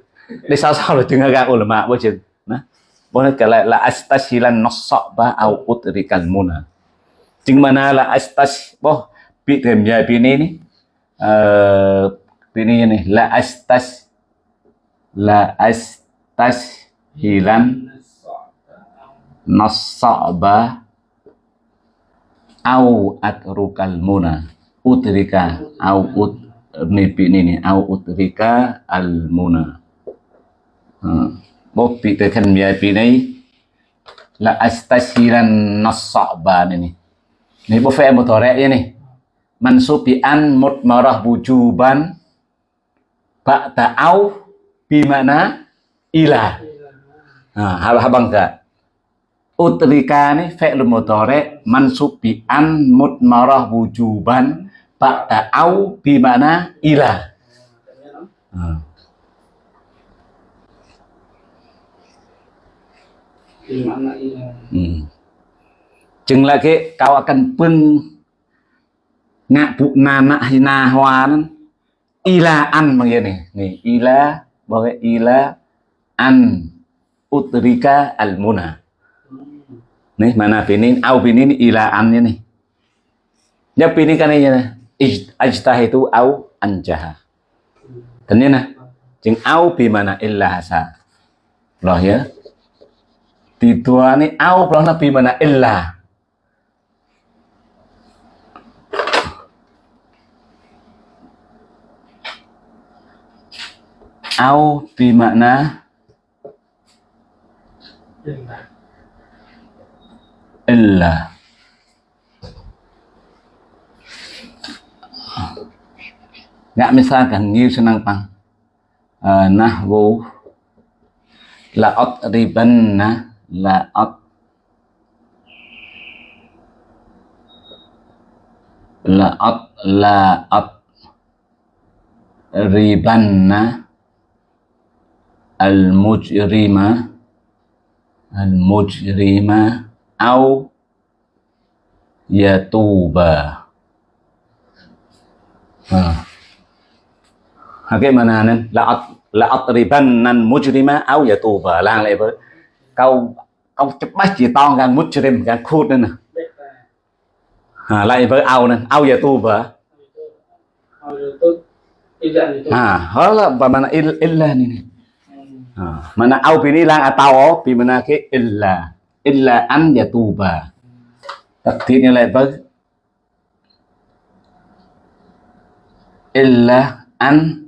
Speaker 1: Đây sao sao là chừng hai gang ulama bữa chừng đó. Cái kala là astasilan nasaba au utrikal muna chừng mana là à. astas boh bị thêm nhà bị ni này uh, pi này ni là astas là astas hilan. Nasaba au atrukal muna. Utrika au ut ni pi ni ni. Au utrika al muna. Uh. bố bị từ thành về bị này là astasiran nasaba này này bố phê một tòa rẽ này mansubi an một marah wujuban. Ba'da au bimana ila à ha habang ka utrika ni fi'l mudhari mansubi an một marah wujuban ba'da au bimana ila à.
Speaker 2: di mana ila
Speaker 1: Hmm. Chừng là cái kau akan pun ngạ phụ na na hay na hoa nó ila an bằng này này ila bagai ila an utrika al muna nih, mana pinin au pinin ila an ini ya pinin kan ini ajtah itu au anjaha. Dan ini nah chừng au bi mana illa hasa. Loh ya. Thì tua ni au đó là pi mana illa. Au pi mana
Speaker 2: illa
Speaker 1: illa Nggak misalkan như senang pang uh, à, nahwu. La'at ribanna la'at la'at la'at ribanna. Al-mujrima al-mujrima au yatuba ha cái mana nên la'at la'at ribanna al-mujrima au yatuba lang lại với câu câu chụp bách chỉ to gan mujrim gan khút nên à, lại với ao nên
Speaker 2: au itu
Speaker 1: à đó là và mana il illa này nè
Speaker 2: Hmm.
Speaker 1: à, mana ao pini lang atau pi mana cái illa. Illa an ya tu vợ tập thiết như lại với illa an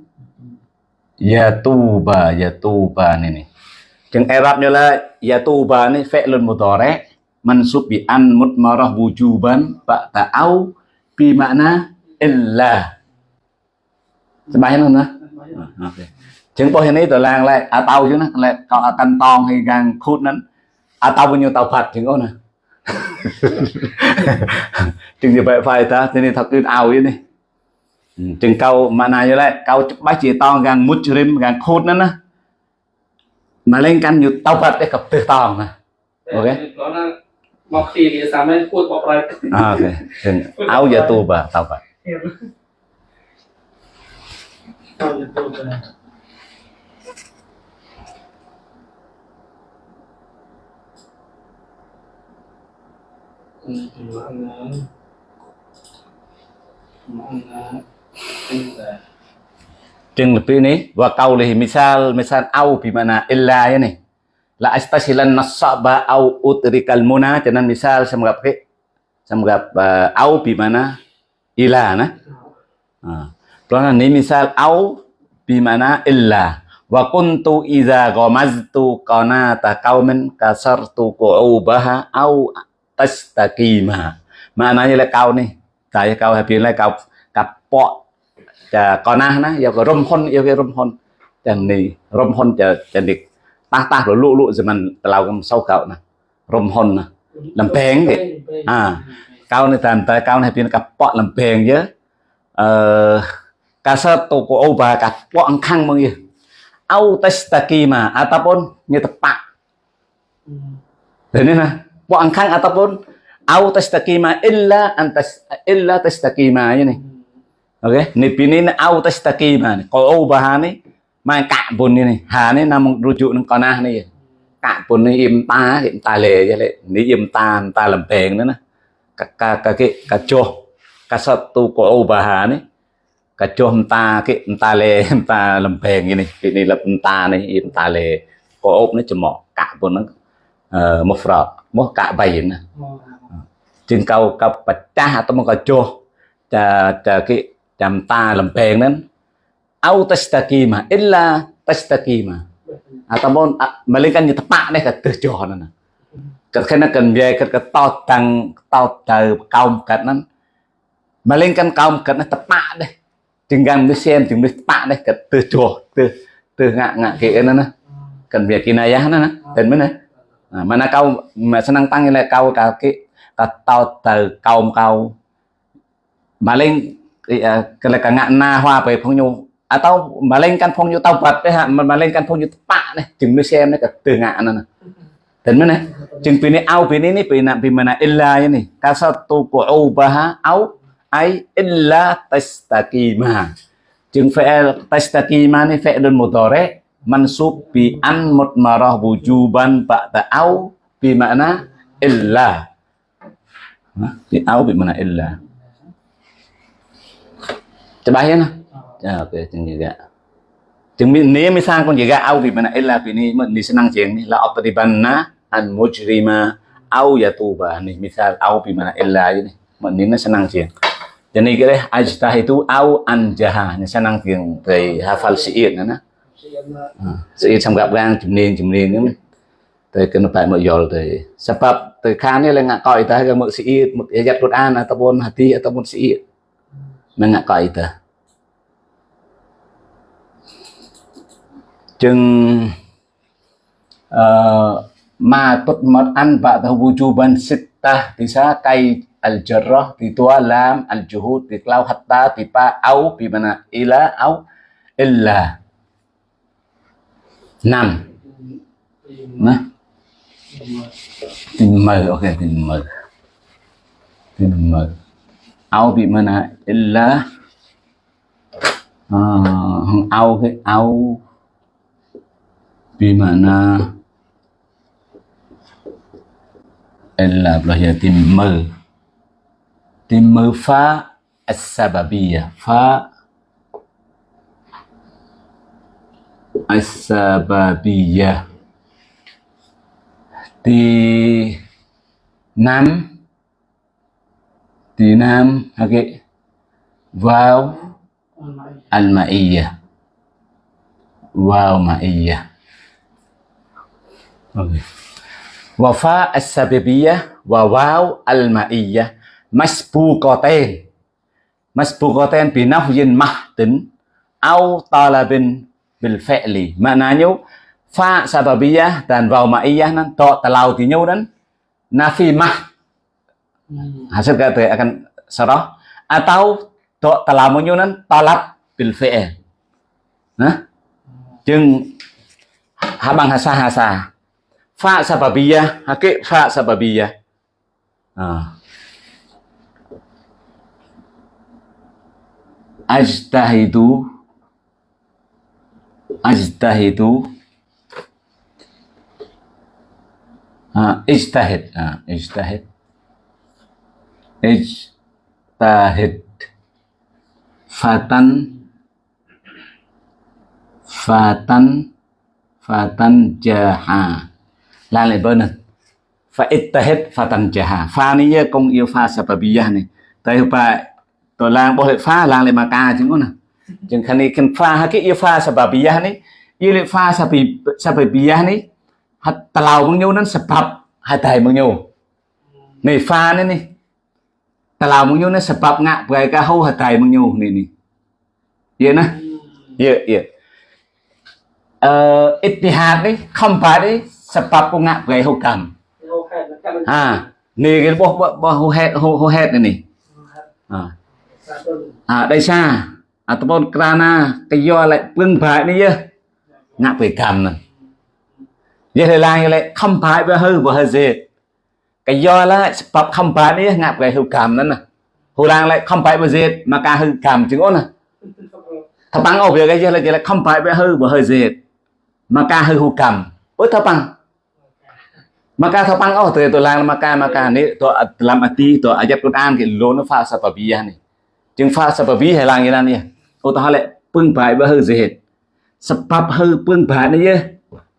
Speaker 1: ya tu ba ya tu ba này này chừng Arab như là ya tu ba này fi'lun mudhari. Mansub bi an mutmarah wujuban. Ba'da au bi makna illa. Sebaik mana? Chừng bao ini tu lang lại atau chứ nó lại kalau akan tong hay gang khút nó. Atau punya taubat chừng nè? [laughs] Chừng như vậy phải ta thế nên thật cứ ao vậy đi chừng câu mana như lại câu bác chỉ to gang mujrim gang khút nó nè. Mà lên căn như taubat để cặp từ tòng nè. Ok.
Speaker 2: Mọc thì thì sao mới phút bọc lại?
Speaker 1: À, ok. Áo giờ tu bà taubat
Speaker 2: au itu beta di
Speaker 1: chừng lebih ini wa qawlihi misal misal au bi mana illa ya nih la astasilan nasaba au utrikal muna nên misal cái xem gặp uh, au bi mana ila nah là nếu misal au bi mana illa. Wa kuntu idza ghamaztu qanata qaumin kasartu qu'ubaha au tastaqima maknanya là kau ni tại kau happy là kau kapok cha kona na ya ko hon ya ko rom hon chẳng ni rom hon cha cha dik ta ta lo lu lu zaman telau kam sau kau na rom hon na bèn vậy à kau ni tam ta kau ni happy kapok làm bèn chứ. Ờ ka sa to ko oba kapok ang khang mong ya au tastaqima ataupun nya tepak dan ini nah buangkan ataupun au tastakima illa antas illa tastakima ini. Okey, ni pinin au tastakima ni. Qaubah ni main ka'bun ni. Ha ni namung rujuk nang kanah ni. Ka'bun ni im ta, im ta le je le. Ni im ta, ta lempeng ni nah. Ka ka ka ke ka joh. Ka satu qaubah ni. Ka joh ta ke ta le ta lempeng ini. Ini lep ta ni im ta le. Qaub ni cemok ka'bun nang cạ bun nó uh, một frọ một chừng cầu cầu bạch cha tôi mà cầu chua cha cha cái chạm ta làm bèn nên au tastaqima illa tastaqima ataupun melainkan như tepat deh kata cho nè. Kat kena kan biaya kat kat tau tang tau tau kaum kat nan melainkan kaum kat nan tepat deh tinggal mesti xem tinggal mesti tepat deh kat tu cho tu tu ngak ngak ke nè. Kan biaya kinayah nè. Dan mana à, mà nó câu mà sẽ năng tăng như là câu cả cái cả tao từ câu câu mà lên à, cái là cả ngạn na hoa về phong nhu. À tao mà lên căn phong nhu tao vật đấy hả? Mà, mà lên căn phong nhu bạ này chừng mới xem đấy cả từ ngạn này tính mới này chừng pin này ao pin này pin nào pin mà illa như này. Ca sao tu của ô ba ha áo ai illa tastaqima chừng phải à, tastaqima này phải đơn một tờ đấy. Mansub bi an mutmarah wujuban ba'da au bi makna illa bi au bi makna illa. Coba ya nah. Ya oke okay, juga. Jeung ni misal kon juga au bi mana illa bi ni senang jeng ni la atribanna an mujrima au yatuba. Ni misal au bi mana illa ini ni senang jeng jadi kira ajtah itu au anjaha ni senang jeng dari hafal siir na sự xong gặp gan chìm niên chìm niên nữa tới cái nó phải mở dòl tới sebab tới khan này là ngã còi ta cái mở sĩ một ayat Quran ataupun hati ataupun sĩ ngặt còi ta. Chừng uh, ma tut mat an ba ta wujuban sittah bisa kai al jarrah di tua lam al juhud di klau hatta di pa au bi mana ila au illa năm. Má. Tình mờ, ok, tình mời Tình mời Ao bị mà nè, là Không ao cái ao Bị mà nè Là bây giờ tìm mời Tìm mời phá As-sababiyya à, Phá As-Sababiyah. Di năm Di năm okay. Vào Al-Ma'iyyah Vào Ma'iyyah okay. Wafa As-Sababiyah, Wa vào Al-Ma'iyyah Masbuqatain. Masbuqatain binafyin mahdin, Au talabin bil fi'li maknanya fa sababiyah dan waw ma'iyah nan to talau tinyu dan nafi mah hasil kata akan sarah. Atau to talamunyu nan talab bil fi'l nah chừng ha bằng hasa hasa fa sababiyah hake fa sababiyah. À. ajtahidu ajtahidu ha, ijtahid. Ha, ijtahid. Ijtahid. Fatan. Fatan. Fatan jaha. Bên này fa ittahid fatan jaha. Fa ni ye công yêu fa sababiyah này tại pa to lang bo fa lang le chứng nè Jeung Jengkanikan fa hakik ya fa sababiyah ni. Ia fa sabi, sababiyah ni. Hat talau mengnyau nan sebab hadai mengnyau. Ni fa ni ni. Talau mengnyau nan sebab ngak berai kahau hadai mengnyau ni ni. Ya nah. Ya ya. Uh, ittihad ni khombat ni sebab ko ngak
Speaker 2: berai hukam.
Speaker 1: Ha. Ni cái bố bố hô hết hô hết
Speaker 2: này nè. À.
Speaker 1: À đây sao? ataupun kerana keyo lại lưng phải đi ngạc bị cầm nè vậy thì là lại không phải với hư và hư gì cái do là pháp không phải đi ngạc cái hư cầm nữa nè hư đang lại không phải với gì mà cả hư cầm chứ nè thập bằng ở việc cái gì là cái là không phải với hư và hư gì mà cả hư hư cầm ôi thập mà cả thập bằng ở từ tôi mà cả mà cả này tôi làm ati tôi ajab Quran cái lô nó pha sa này chứng pha sa hay là như này udahalah pengbai bahu zihid sebab hư pengbai ni je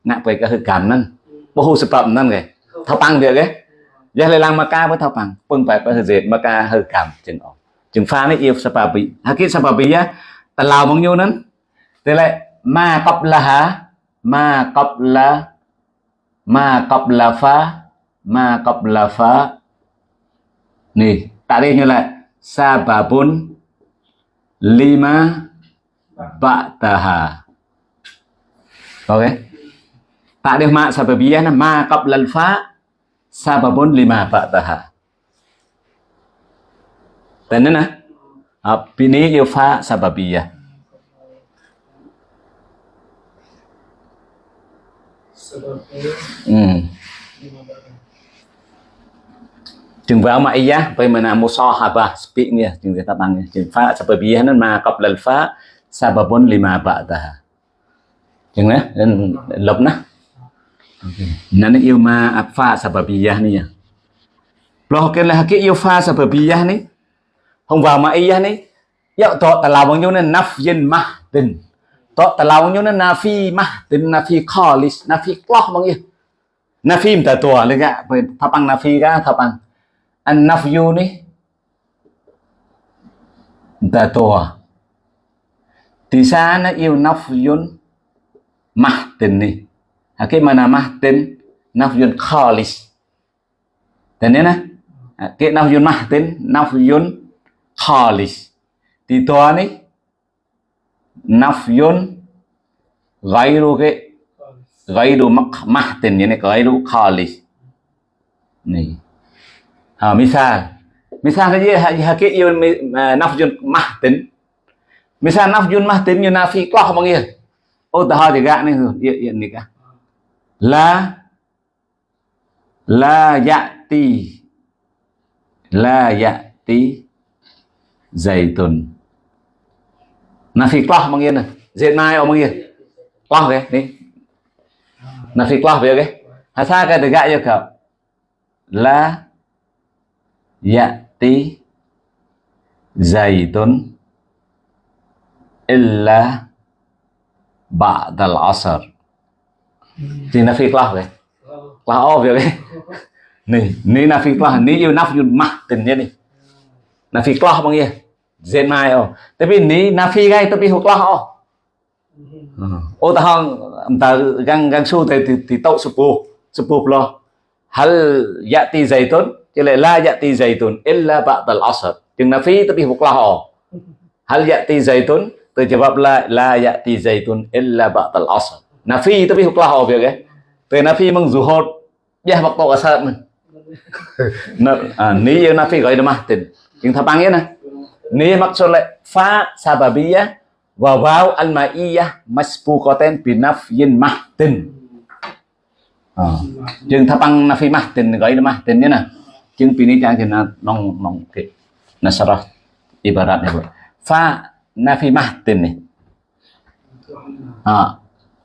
Speaker 1: nak pergi ke hư kam nan bahu sebab nan ke thao pang được ấy giờ lại làm maka với thao pang pengbai bahu zihid maka hư kam chừng ổn. Chừng pha này yêu sebab bi hakik sebab bị ya ta lao bằng nhiêu nan thế lại ma qablaha ma qabla ma qabla pha, ma qabla pha, nè, tại đây như là sababun lima ba'daha. Oke. Ta'rif ma sababiyah ma qablal fa sababun lima ba'daha. Tanana. Bini fa sababiyah. Hmm. Jengwama iya bagaimana musahabah speaknya jeng tatangnya jeng fa sebabianan ma qablal fa sababun lima ba'daha. Jeng ya dan lob nah. Nan yêu ma fa sababiyah ni ya. Loh ke lah ke yêu fa sababiyah ni. Hong wa ma iya ni. Ya to talawang yo na nafyin mahdin. To talawang yo na nafi mahdin nafi khalis nafi qlah mang ya. Nafi ta to lega papang nafi ka kapang. An nafyu ni Mta tua di sana nó yêu nafyun mahtin ni Cái mana mahtin Nafyun khalis Dan ni na à, Cái nafyun mahtin Nafyun khalis di tua ni Nafyun Gairu cái Gairu mahtin Ini gairu khalis Ni À, ha, Misal Misal saja à, Hakik yêu nafjun mahtin Misal nafjun mahtin Như nafi qah panggil Oh dah juga ni Ya, ya nikah La La dạ ya'ti La dạ ya'ti Zaitun Nafi qah panggil nè. Zait mai ông panggil Kloh ke ni Nafi qah dia ke Hasa ka tegak je kau La Ya'ti Zaitun Illa Ba'dal asar Thì Nafi kloh ke Kloh oh dia ke Ni Ni Nafi kloh Ni yêu nafyun mah Tình je ni Nafi kloh panggil Zait mai oh Tapi ni Nafi gai Tapi hukloh oh ô ta hong ta gang gang su thì thì, tậu sụp sụp lo. Hal yati zaitun chứ lại la yati zaitun illa ba'dal asr. Chừng na phi tapi huklah ho hal yati zaitun từ jawab la la yati zaitun illa ba'dal asr. Na phi tapi huklah ho việc ấy. Từ na phi mong zuhud ya waktu asar na ni yêu na phi gọi là mahtin chừng thà bang nè. Ni maksud lại fa sababiyah wa waw al ma'iyah masbuqatan bi nafyin mahtin à. chừng tháp băng nafi mahtin gọi là mahtin nhé nè chừng pini trang thì nó nong nong cái nasarah ibarat này fa nafi mahtin này à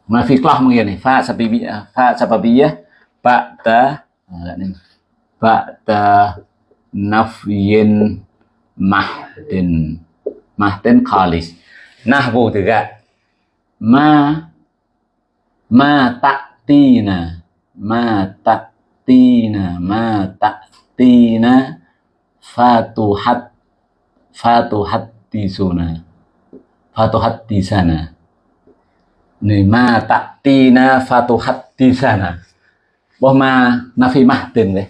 Speaker 1: nafi kelah mungkin nih. Fa sababiyah fa sababiyah, ba'da ba'da nafyin mahdin. Mahdin khalis. Nahwu juga. Ma ma ta'tina. Ma ta'tina, ma tina fatuhat, fatuhattisuna, fatuhattisana này ma ta'tina fatuhattisana boh ma nafi mahtin đấy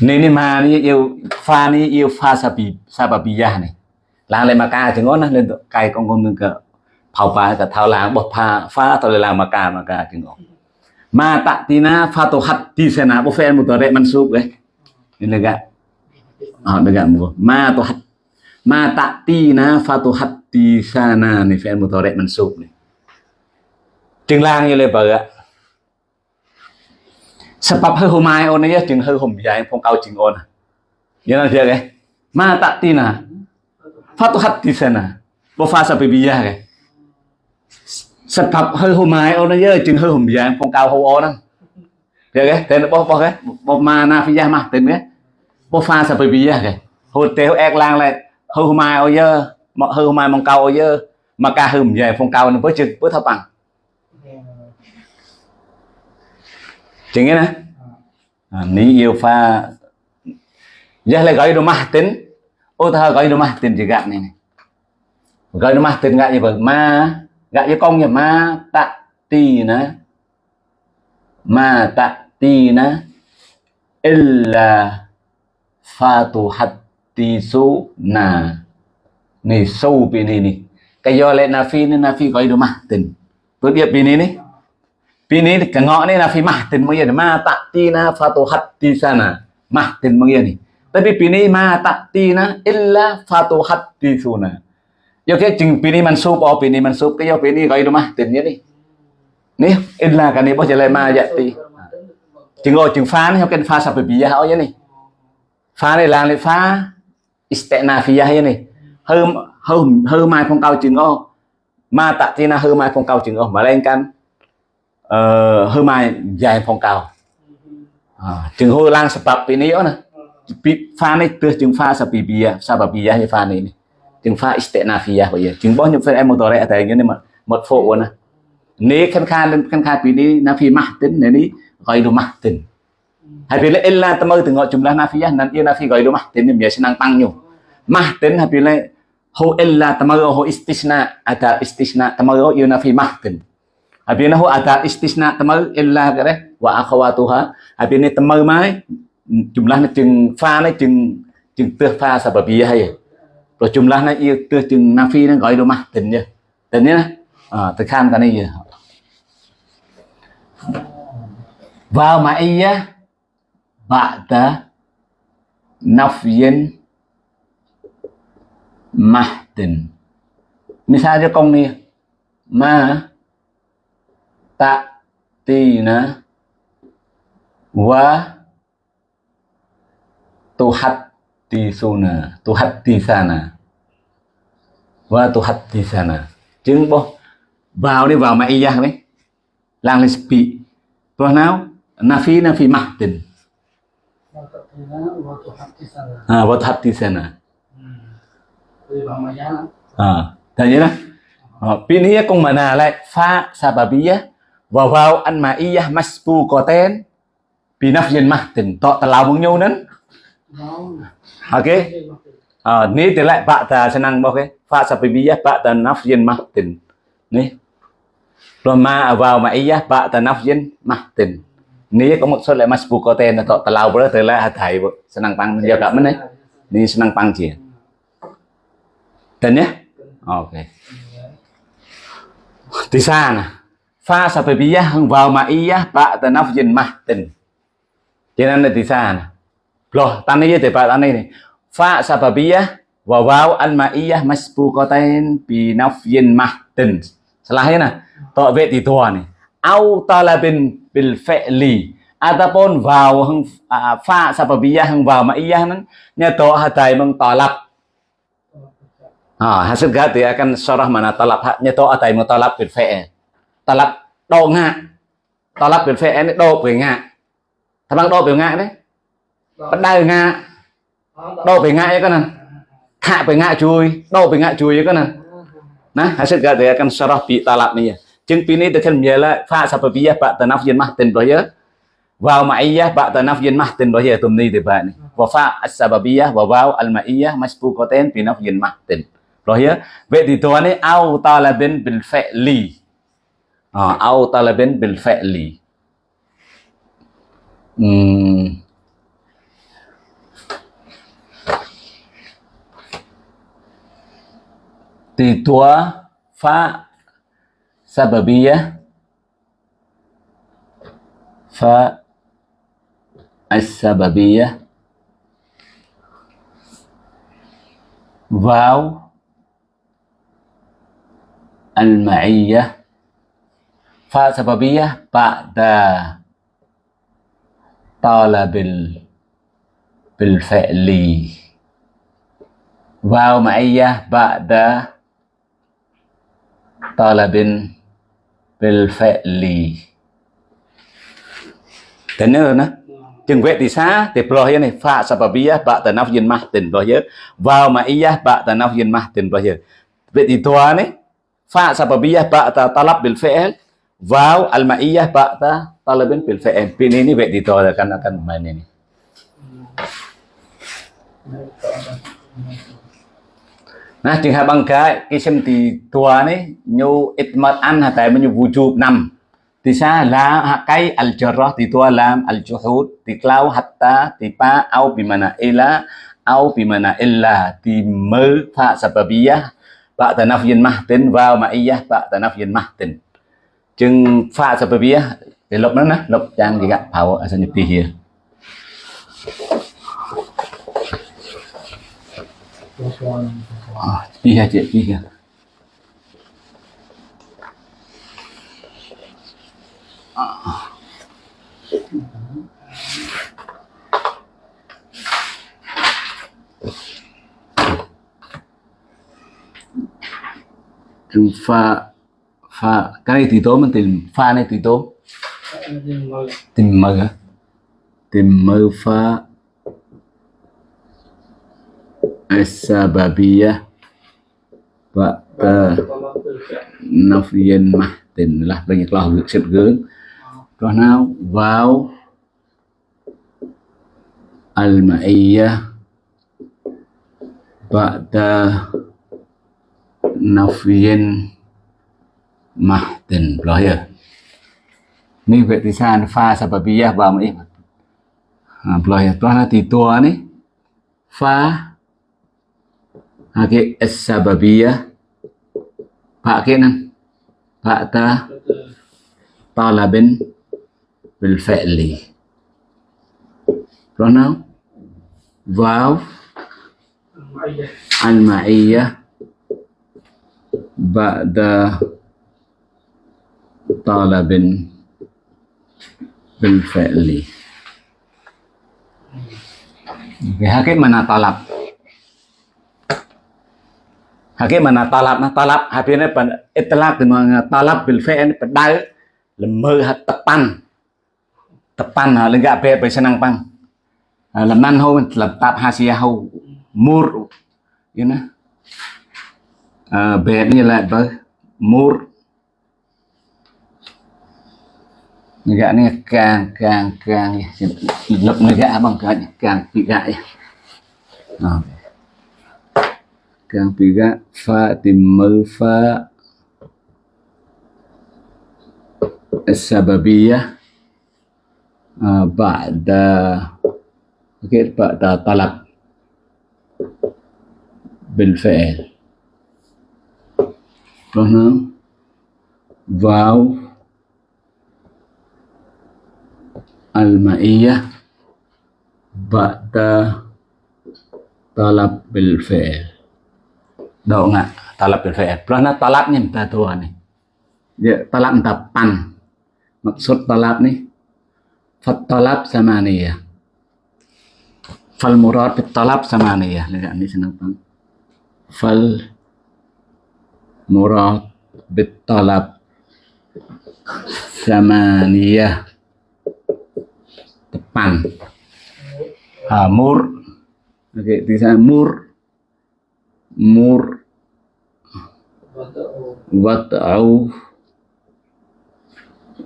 Speaker 1: Ni ni ma ni yêu pha ni yêu pha sabi sababiyah này. Lang lên Maka chừng ngon lên cài con con nương cỡ. Phao pha cả thao lang bột pha pha tao lên lang Maka Maka chừng ngon. Ma ta'tina fatu hadisana bu fi'il mudhari mansub eh. Ini lega. Ah lega mu. Ma tu had ma ta'tina fatu hadisana ni fi'il mudhari mansub ni. Chừng lang như lên bờ ạ. Sebab hư hôm mai ôn ấy chừng hư hôm dài, phong cao chừng ôn. Như là việc ấy. Ma ta'tina fatu hadisana. Bu fa sabibiyah cái. Sebab hư hôm mai nó ấy chừng hơi hôm dài phong cao hô ôn đó. Việc ấy, tên bo bo cái, bo ma na phi mà tên cái. Bo fa bia cái. Hồi téo ek lang lại hơi hôm mai ôn ấy mà hư hôm mai mong cao ôn ấy mà ca hư hôm dài phong cao nó với chừng với thấp bằng. Chừng nghe nè. À, ni yêu pha Giờ lại gọi rumah tin Ô ta gọi rumah tin juga này này Gọi rumah tin gak như vậy Ma gạ cho con nghiệp ma tạ tì nè Ma tạ tì nè Illa Fatuhati su na Ni sâu bì này nè Cái do lại nafi nên phi gọi ma tịnh. Tôi điệp bì này nè này cái ngõ này na phi mahtin mengya ma ta'tina fatuhatti sana mahtin mengya ni tapi bini ma tạt tì na illa fatuhatti cái yo pini chừng bini mansub pini bini mansub cái yo bini gọi đúng mahtin nhé đi. In là cái này bao giờ lại mà vậy thì chừng o chừng pha này cái pha sập bị ya nhé ni pha này. Là lại pha istinafiyah nhé ni hư hư hư mai phong cao chừng o ma ta'tina hư mai phong cao chừng o mà lên kan uh, ờ, hơi mai dài phong cao. À, chừng hôi lang sebab ini nè. Pha này từ chừng pha sapi bia sabab bia như pha này này chừng pha istinafiyah bây giờ chừng bao nhiêu phần em một tổ rẻ tại như mà một phụ nè nếu khăn khan lên khăn khan pini nafi mahtin này ní gọi đồ mahtin hay pila illa tamu từ ngọ jumlah nafiyah nan ia nafi gọi đồ mahtin ni biasa nang pang nyu mahtin hay pila ho illa tamu ho istisna ada istisna tamu ia nafi mahtin Habis ni ada istisna temau illa kare wa akhawatuha. Habis ni temau mai jumlah ni chừng pha ni chừng chừng tơ pha sababiyah hay. Rồi jumlah nó ia từ chừng phi nó gọi đồ mà tình nhỉ Tình nhỉ À từ khan cái này vào mà y á ma'iyah ba'da nafyin mahtin. cho công ni ma ta'tina wa tuhattisuna tuhattisana wa vâng, tuhattisana chứng bố vào đi, vào mày ra đấy. Lang lên spi rồi nào? Nafi nafi mahtin à vâng, wa tuhattisana à thấy chưa đó. Ờ, Pini cũng mà nào lại, pha sababiyah wa waw an ma'iyah masbuqatan bi nafyin mahtin to telau mong nhau nấn ok. Ờ, à, ni thì lại bạn ta sẽ năng bao cái. Pha sababiyah bạn ta nafyin mahtin ni rồi ma à vào ma'iyah bạn ta nafyin mahtin ni có một số lại masbuqatan là to lao bữa từ lại thầy senang pang giờ cả mình đấy ni senang pang chỉ tên nhé. Ok. Xa nè. pha sababiyah vào ma'iyah ta nafyin mahtin cho nên là di sana loh tani ya debat đi ini fa sababiyah wa waw al ma'iyah masbuqatain bi nafyin mahtin salahnya nah to vệ thì thua này. Au talabin bil fi'li ataupun vào hang fa à, sababiyah hang vào ma'iyah nan nya to hatai meng talab à hasil gati akan syarah mana talab nya to hatai meng talab bil fi'l talab đo ngạ talab bil fi'l đo về ngạ thằng bằng đồ về ngạ đấy bắt đai ngạ đồ về ngạ cái nè hạ về ngạ chui đồ về ngạ chui cái này nah hasil gati akan syarah bi talab ni Jeung pini tekan miala fa sababiyah ba tanaf yin mah tin ya vào ma'iyah ba'da nafyin mahtin bahya tumni tibani wa fa as-sababiyah wa waw al-ma'iyah masbuqatain bi nafyin mahtin bahya vậy thì tôi này au talabin bil fali au talabin bil fali hmm. Thì tua fa sababiyah fa as-sababiyah vào al-ma'iyyah fa sababiyah ba'da talabil bil fi'li vào ma'iyyah ba'da talabin bil fi'li Tener nah. Chừng vệ thì xa thì prohiya này fa sababiyah, ba tanafyin mahtin prohiya vào ma'iyah, ba tanafyin mahtin prohiya vậy thì tua này fa sababiyah, ba ta talab bil fi'l vào al ma'iyah ba ta talabin bil fi'l pin ini vậy thì tua akan akan main ini Nah, jika bangga kisim di tua ni nyu itmat an hatai menyu wujub nam. Di sa la hakai al jarrah di tua lam al juhud di klau hatta di pa au bimana ila au bimana illa di mơ fa sababiyah ba'da nafyin mahtin wa ma'iyah ba'da nafyin mahtin. Chừng fa sababiyah thì lục nó nè, lục trang gì gặp phao ở sân nhập đi here. Thank you. À, đi ha chị đi kìa. Chừng pha pha cái này thì tố mình tìm pha này thì tố.
Speaker 2: Mà
Speaker 1: tìm mơ hả? Tìm mơ pha السببية بعد
Speaker 2: có một từ sẽ
Speaker 1: nafyen mahtin lah banyaklah việc xếp gướng rồi nào vào al-ma'iyah ba'da nafyen mahtin rồi ya ni vậy thì sao pha sababiyah vào mấy à, rồi ya toh thì tua ni pha Hake as-sababiyah pakai nan ba'da talabin bil fi'li. Rồi nào vào
Speaker 2: ma'iyah
Speaker 1: al ma'iyah ba'da talabin bil fi'li Cái hakim mana talab? Hakim mana talab nah talab habisnya pada itlaq dengan talab bil fi'l pada lemah hat tepan. Tepan ha lenggak be be senang pang. Ha, làm năn hô làm tạp hasia hô mur. You know? À, be như là bơ mur. Negak ni càng càng càng lập negak abang càng càng tiga ya yang tiga fa timbal fa. Sababiyah uh, ah, ba'da. Okay, ba'da talab. Bil karena Faham? Waw. Al-Ma'iyah. Ba'da Talab bil-fi'il Đâu nggak talab bil fi'il. Karena talabnya minta Tuhan nih. Dia talab minta pan. Maksud talab nih fat talab samaniyah. Fal murad bit talab samaniyah. Lihat ini senang bang. Fal murad bit talab samaniyah. Depan. Ha, mur. Oke, di sana mur. Mur.
Speaker 2: Wada'u
Speaker 1: wat'au.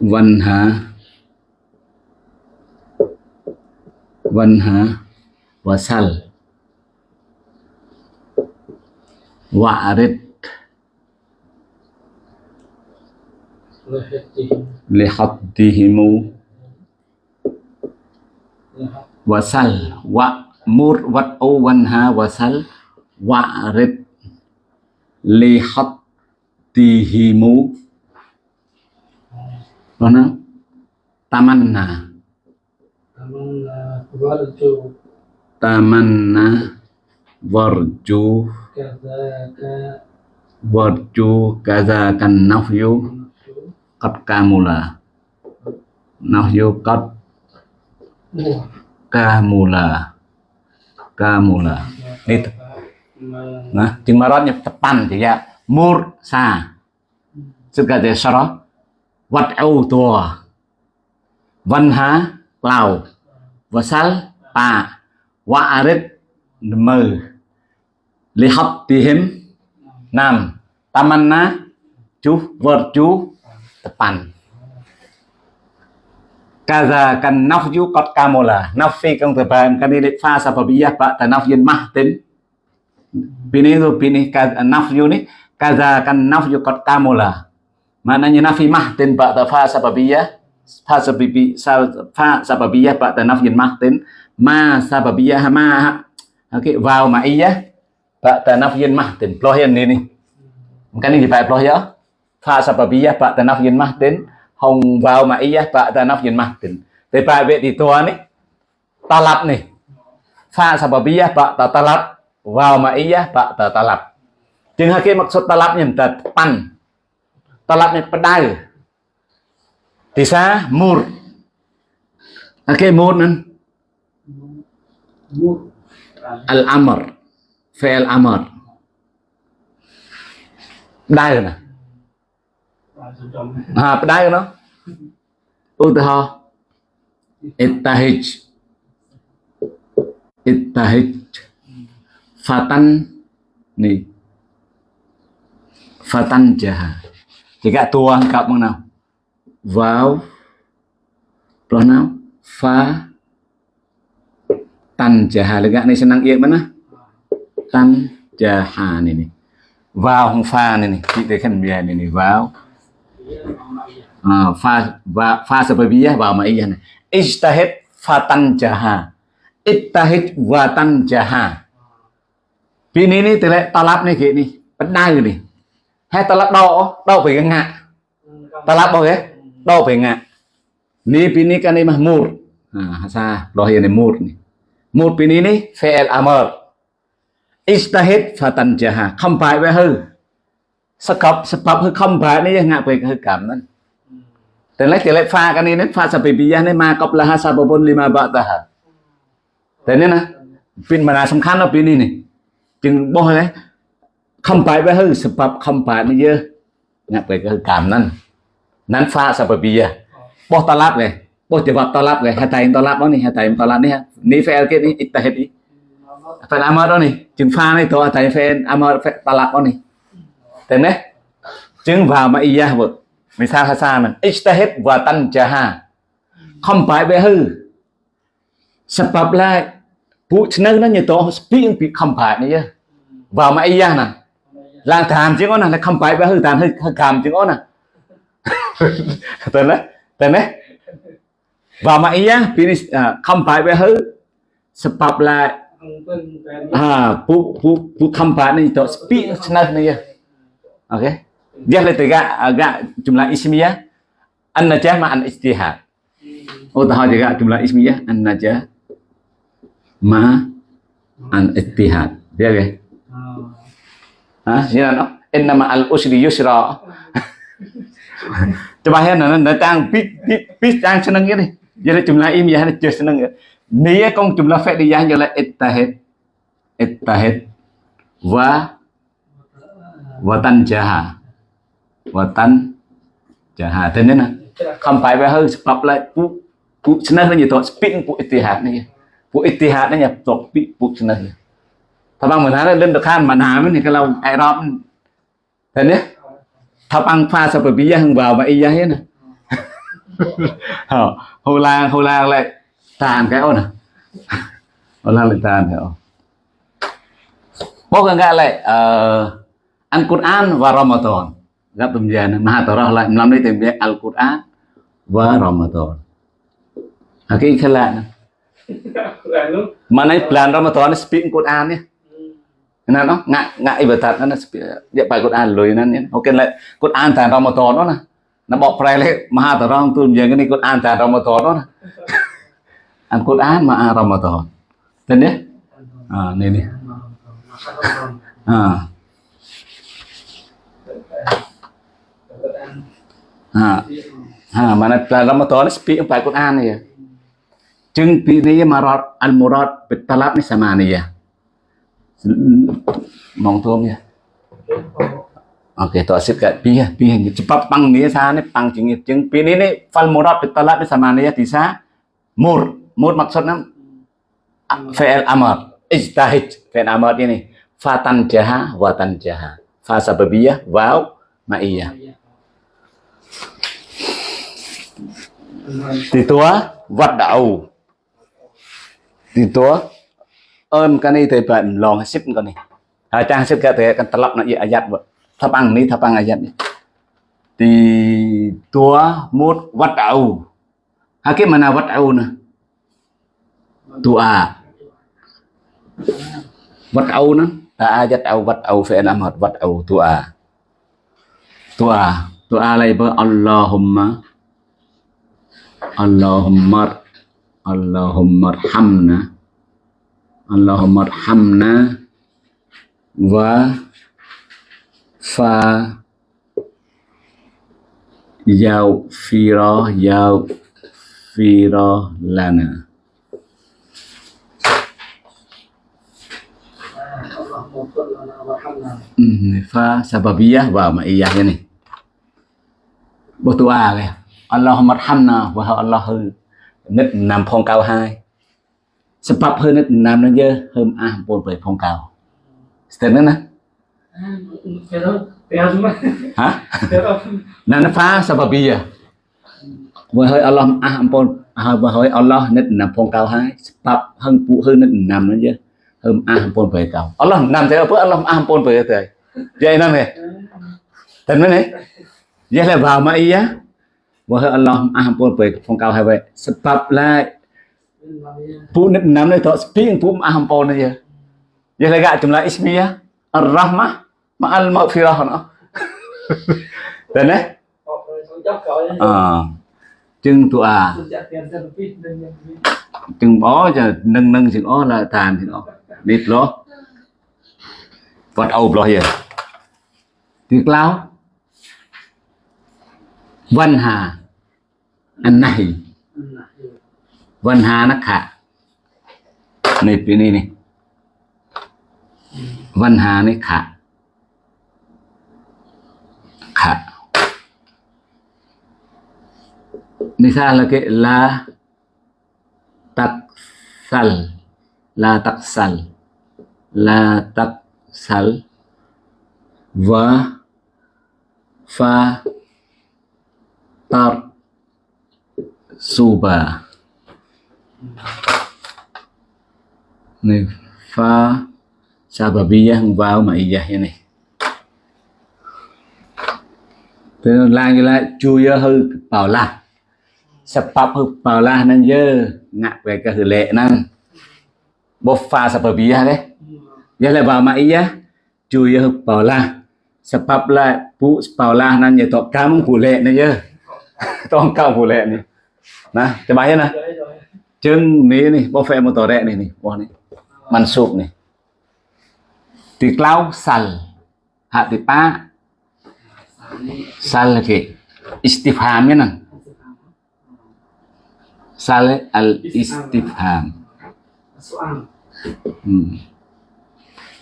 Speaker 1: Wanha. Wanha. Wasal. Wa'rid.
Speaker 2: Lahatihim
Speaker 1: lihaddihimu
Speaker 2: lahat
Speaker 1: wasal. Wa mur wat'u wanha, wasal. وعرض
Speaker 2: لحطهم
Speaker 1: هنا تمنى تمنى
Speaker 2: وارجو
Speaker 1: وارجو كذاك النفي قد
Speaker 2: كامل
Speaker 1: نفي قد كامل كامل
Speaker 2: wa'rid
Speaker 1: Nah, tepan thì ya. Mur sa. Suka de sara. Wat au tua. Văn há. Wasal pa. Wa arid mơ. Li hấp nam. Tamanna chú vợt chú tepan. Kaza kan nafju qad kamula. Nafi kang teban kan ini fa sababiyah ba tanafyin mahtin. Bini itu bini nafyu ni kaza kan nafyu qad kamula. Maknanya nafi mahtin ba ta fa sababiyah fa sababi fa sababiyah ba ta nafyin mahtin ma sababiyah ma okay, vào ma'iyah ba ta nafyin mahtin. plohian ni ni. Kan ni phải ploh ya. Fa sababiyah ba ta nafyin mahtin hồng vào ma'iyah ba ta nafyin mahtin. Tapi pak bet di tua ni talab ni. Fa sababiyah ba ta talab vào ma'iyah ba ta talab. Chừng hai cái maksud talabnya ta pan. Talabnya pedal. Di sa mur. Okay, mur nan
Speaker 2: muh
Speaker 1: al-amr. Fi'il amr. rồi nè.
Speaker 2: Ha, Đai rồi
Speaker 1: Ha, pedal nó. Utaha. Ittahij. Ittahij. Fatan ni. Fatan jaha. Jika tuang kap bằng nào? Vào. Rồi? Fa. Tan jaha. Lega ni senang iya mana? Tan jaha ni ni. Vào không pha này này. Chị thấy khăn bia này này. Vào. Ah, fa va, fa sababiyah wa ma'iyah ni. istahed fatan jaha. istahed watan jaha. ปีนี้นี่แต่ละตลับนี่คือนี่มันได้เลยนี่ให้ตลับดอกดอกไปกันงะตลับบอกเหรอดอกไปงะนี่ปีนี้กันนี่มามูดอ่าฮะซาเราเห็นในมูดนี่มูดปีนี้นี่เฟลอามอร์อิสตาเฮตฟาตันจะหาคำพายไว้เฮ้สกับสปับคือคำพายนี่ยังงะไปคือกรรมนั้นแต่ละแต่ละฟากันนี่นั้นฟาสเปปิยะนี่มากับละฮาซาบบนลิมาบะตาฮะแต่นี่นะปีนมานาสำคัญเราปีนี้นี่ ជាងបោះណាខំបែបហើយសម្រាប់ខំបែបនេះយើអ្នកបែបគឺកម្មហ្នឹងហ្នឹងហ្វាសបបៀបោះតឡាប់នេះបោះជាវត្តតឡាប់នេះហេតុតែតឡាប់នេះហេតុតែតឡាប់នេះនេះ fail គេនេះអ៊ីតហេតនេះ fail អាមរនេះជាង fail នេះតោះតែ fail អាមរតឡាប់នេះតែនេះជាងវ៉ាមអ៊ីយ៉ាវមិសាហាសាមិនអ៊ីតហេតវ៉ាតាន់ចាហាខំបែបហើយ sebab lah ពួកឆ្នៅហ្នឹងញាតោស្ពីងពីខំប្រាច់នេះវ៉ាមកអីយ៉ាងណាឡើងតាមជាងអូនណាខំប្រាច់បែហឺតាមហឺខំជាងអូនណាទៅណាទៅណាវ៉ាមកអីយ៉ាងពីនេះខំប្រាច់បែហឺស្បាប់ឡាអាពួកពួក
Speaker 2: ពួកខំ
Speaker 1: ប្រាច់នេះតោស្ពីងឆ្នៅនេះអូខេ dia lebih agak agak jumlah ismiyah an najah ma an istihad oh tahu juga jumlah ismiyah an najah ma an ittihad ya ke? Ha, ya no. Inna ma al usri yusra. Coba ya nana datang tăng pit pit pit seneng ini. Jadi jumlah ilmiah ya jadi seneng. Dia kong jumlah fi'liyah jadi ittahid. Ittahid wa watan jaha watan jaha thế nên là không phải về hơi bập lại phụ phụ chân nó như tội spin phụ ittihad này ពួកអ៊ីទីហាតនេះតបពីពួកឆ្នៃថាបងមិនថាលិនដខានមិនហាមិនគេឡៅអេរ៉ុបតែនេះថាបងផាសពពីយ៉ាង vào mà ý hết nè. [laughs] Hồ la hồ la lại tàn cái ô nè. Hồ la lại tàn hiểu bố gần lại ăn Quran và Ramadan. Gặp tầm giờ này mà tao lại làm đây tìm về Al Quran và Ramadan. Ok, cái cái lại Mana plan Ramadan speak Quran ya. Nah, no, ngak ngak ibadat kan dia pakai Quran loh ini. Oke, lek Quran dan Ramadan no nah. Nah, bok prai lek maha terang tuh yang ini Quran dan Ramadan no nah. An Quran maha Ramadan. Dan ya. Ah, ini nih. Ah. Ah. Ah, mana plan Ramadan speak pakai Quran ya. จึงปีนี้มารอดอัลมุรอดเป็นตลับนี่สมานี่ya. มองตัวเนี่ยโอเคตัวสิบกับปีปีcepat cepat pang ni sa ni pang ching ching pi ni ni fal murad bitalat ni sama ni ya tisa mur mur maksudnya fi'il amar ijtahid fi'il amar ini fatan jaha watan jaha fa sababiyah waw ma'iyah thì tua vật đạo thì tua ơn cái này thì bạn lòng ship cái này. Hai trang ship cái thì kan vợ. Tháp băng này tháp băng ayat này, thì tua mut wat au nào mana wat au na tua wat au na ta ayat vắt wat à. à, phải làm amat vắt au tua tua tua lai bơ Allahumma. Allahumma Allahumma arhamna. Allahumma arhamna. Wa fa yau fira yau fira lana. Hmm, fa sababiyah wa ma'iyah ni Bố à Allahumma arhamna wa Allah និតណាំផងកៅហើយសម្រាប់ធ្វើនិតណាំនឹងយើហើមអះពលប្រៃផងកៅស្ទើរណាណាហ៎ណានហ្វាសបប៊ីយ៉ាមើលហើយអល់ឡោះអះអំពលហើយបើហើយអល់ឡោះនិតណាំផងកៅហើយស្បាប់ហឹងពួកហឺនិតណាំនឹងយើហើមអះអំពលប្រៃកៅអល់ឡោះណាំទៅអល់ឡោះអះអំពលប្រៃទៅយាយណាំហេតែមែនហេយាយលេបាម៉ាអ៊ីយ៉ា và Allah bồn về phong cao hai vậy sebab là Pu nam ni tok sping pu ampun aja. Ya lega jumlah ismiyah ar-rahmah ma'al maghfirah no. Tên [laughs] đấy. À, ờ. chừng tụ à. Chừng bó cho nâng nâng chừng ó là tàn chừng ó. Nít lo. Vật ầu lo here. Tiệc lao. Văn hà. Anh này. Văn hà nó khả. Này, phía này này. Văn hà này khả. Khả. Misal cái la taksal. La taksal. La taksal. và fa tar suba này pha sababiyah vào mà ma'iyah như Thế nên là như là chui hư bảo là sebab hư bảo là nên dơ, ngạc về cái hư lệ năng. Bột pha sababiyah đấy. Giờ là vào mà iyah chui hư bảo là sebab là bu bảo là nên như tọt cam hủ lệ này dơ tọt cam hủ lệ này. Nè cái bài này chân ní này bao phê một tờ rẹ này này. Bao này. Man sụp này. Thì clau sal hạ thì pa. Sal cái istifham nè sal al istifham. Hmm.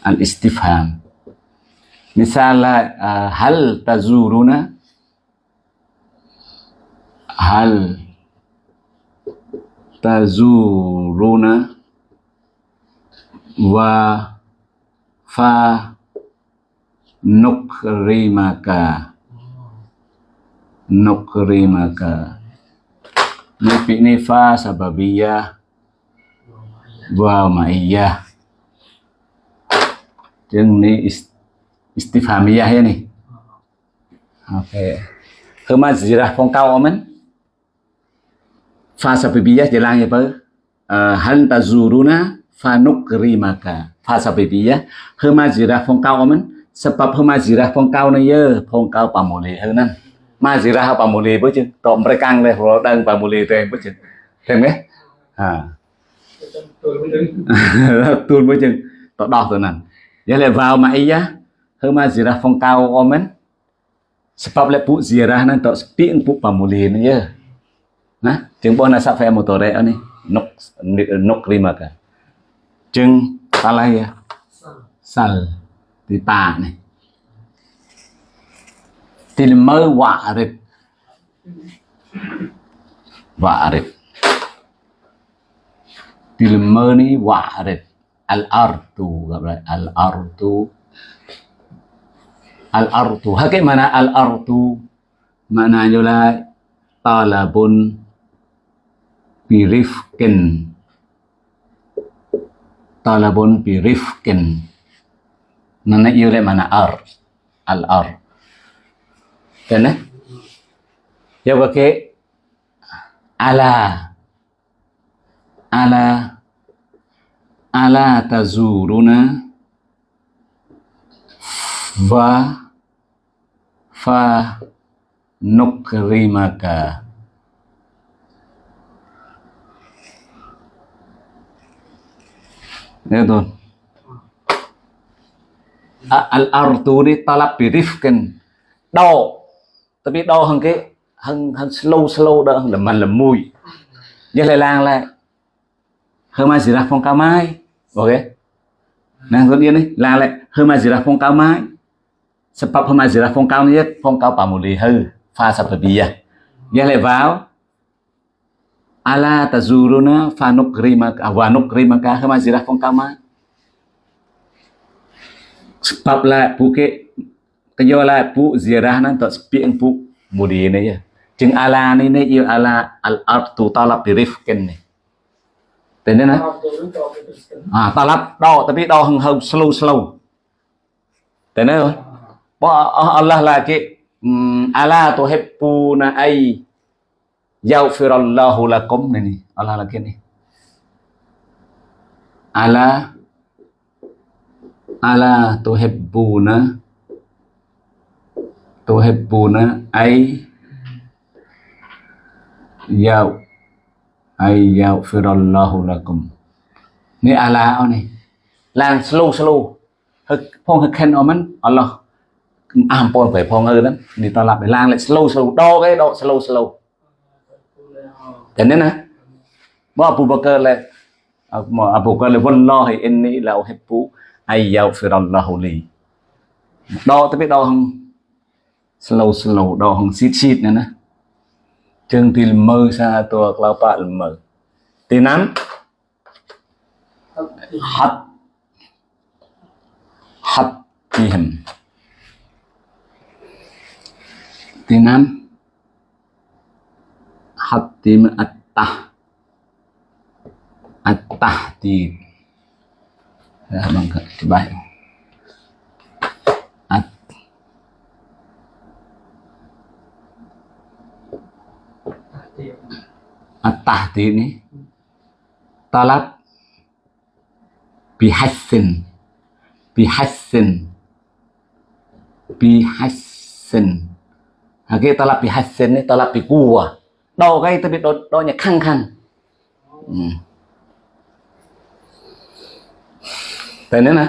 Speaker 1: al istifham. Misalnya uh, hal tazuruna hal tazuruna wa fa nukrimaka. Nukrimaka. Nipi ni fa sababiyah wa ma'iyah Chừng ni istifhamiyah ya nih Oke okay. Kemazirah phong cao mình fasa pipillas de lang pa hal tazuruna fanukrimaka fasa pipillas hema jira phong cao men sebab hema jira phong cao na ye phong cao pamole hanan ma jira pamole bo chứ to mereka le ro dang pamole te bo chứ thêm nghe à tuôn bo chứ to đo to nan ya le vào mà iya hema jira phong cao omen sebab le pu jira nan to spieng pu pamole na ye nah chừng bona sa fa motore ni nok nok rimaka chừng salah ya? Sal. Di ta này til mơ wa'rif wa'rif til mơ ni wa'rif al ardu gặp lại al ardu. Al ardu. Hakik mana al ardu? Maknanya là talabun birifkin talabun birifkin nana yêu lại mana ar? Al ar. Kena ya pakai ala. Ala. Ala tazuruna. Fa. Fa. Nukrimaka Ya tuh. Al arturi talab birifkin đau tapi đau hơn cái hơn hơn slow slow đó là mình là mùi như lại lang lại hơn mai gì ra phong cao mai. Ok? Nàng con yên đi lang lại hơn mai gì ra phong cao mai. Sebab hơn mai gì ra phong cao nhất phong cao bảo một lì hư. Pha sập bì à. Như lại vào ala tazuruna fanukrimaka wa nukrimaka hơn mai gì ra phong cao mai sebab là bu cái cái do là bu ziarah nan tak spieng bu mudi này ya. Chừng ala ni này yêu ala al artu talab birifkin này tên
Speaker 2: đứng.
Speaker 1: à talab đo tapi đo hừng hừng slow slow. Tên đấy rồi bo Allah là cái um, ala tuhibbuna ay yaghfirallahu lakum này này Allah là cái này. Ala ala tuhibbuna tuhibbuna ay yaw ay yaghfirallahu lakum. Ni ala ở này. Lang slow slow. Hực, phong hực khen ở mình Allah Ampon phải phong ơi đó. Đi ta làm phải lang lại slow slow. Đo cái độ slow slow thế nên nè Abu Bakar là Abu Bakar là wallahi, inni la uhibbu ay yaghfirallahu li. Đo tới biết đo không? Slow slow đo không? Xít xít nữa nè. Chừng thì mơ xa tua lao bạ mơ thì nắm hắt. Hắt tihim thì nắm hắt tim attah. Attah di ya bang coba at at-tahdi ini talab bihassin bihassin bihassin. Hagi talab bihassin ini talab bikuwa đầu gây tôi bị đột đau nhẹ khăng khăng. Ừ. thế nên nè.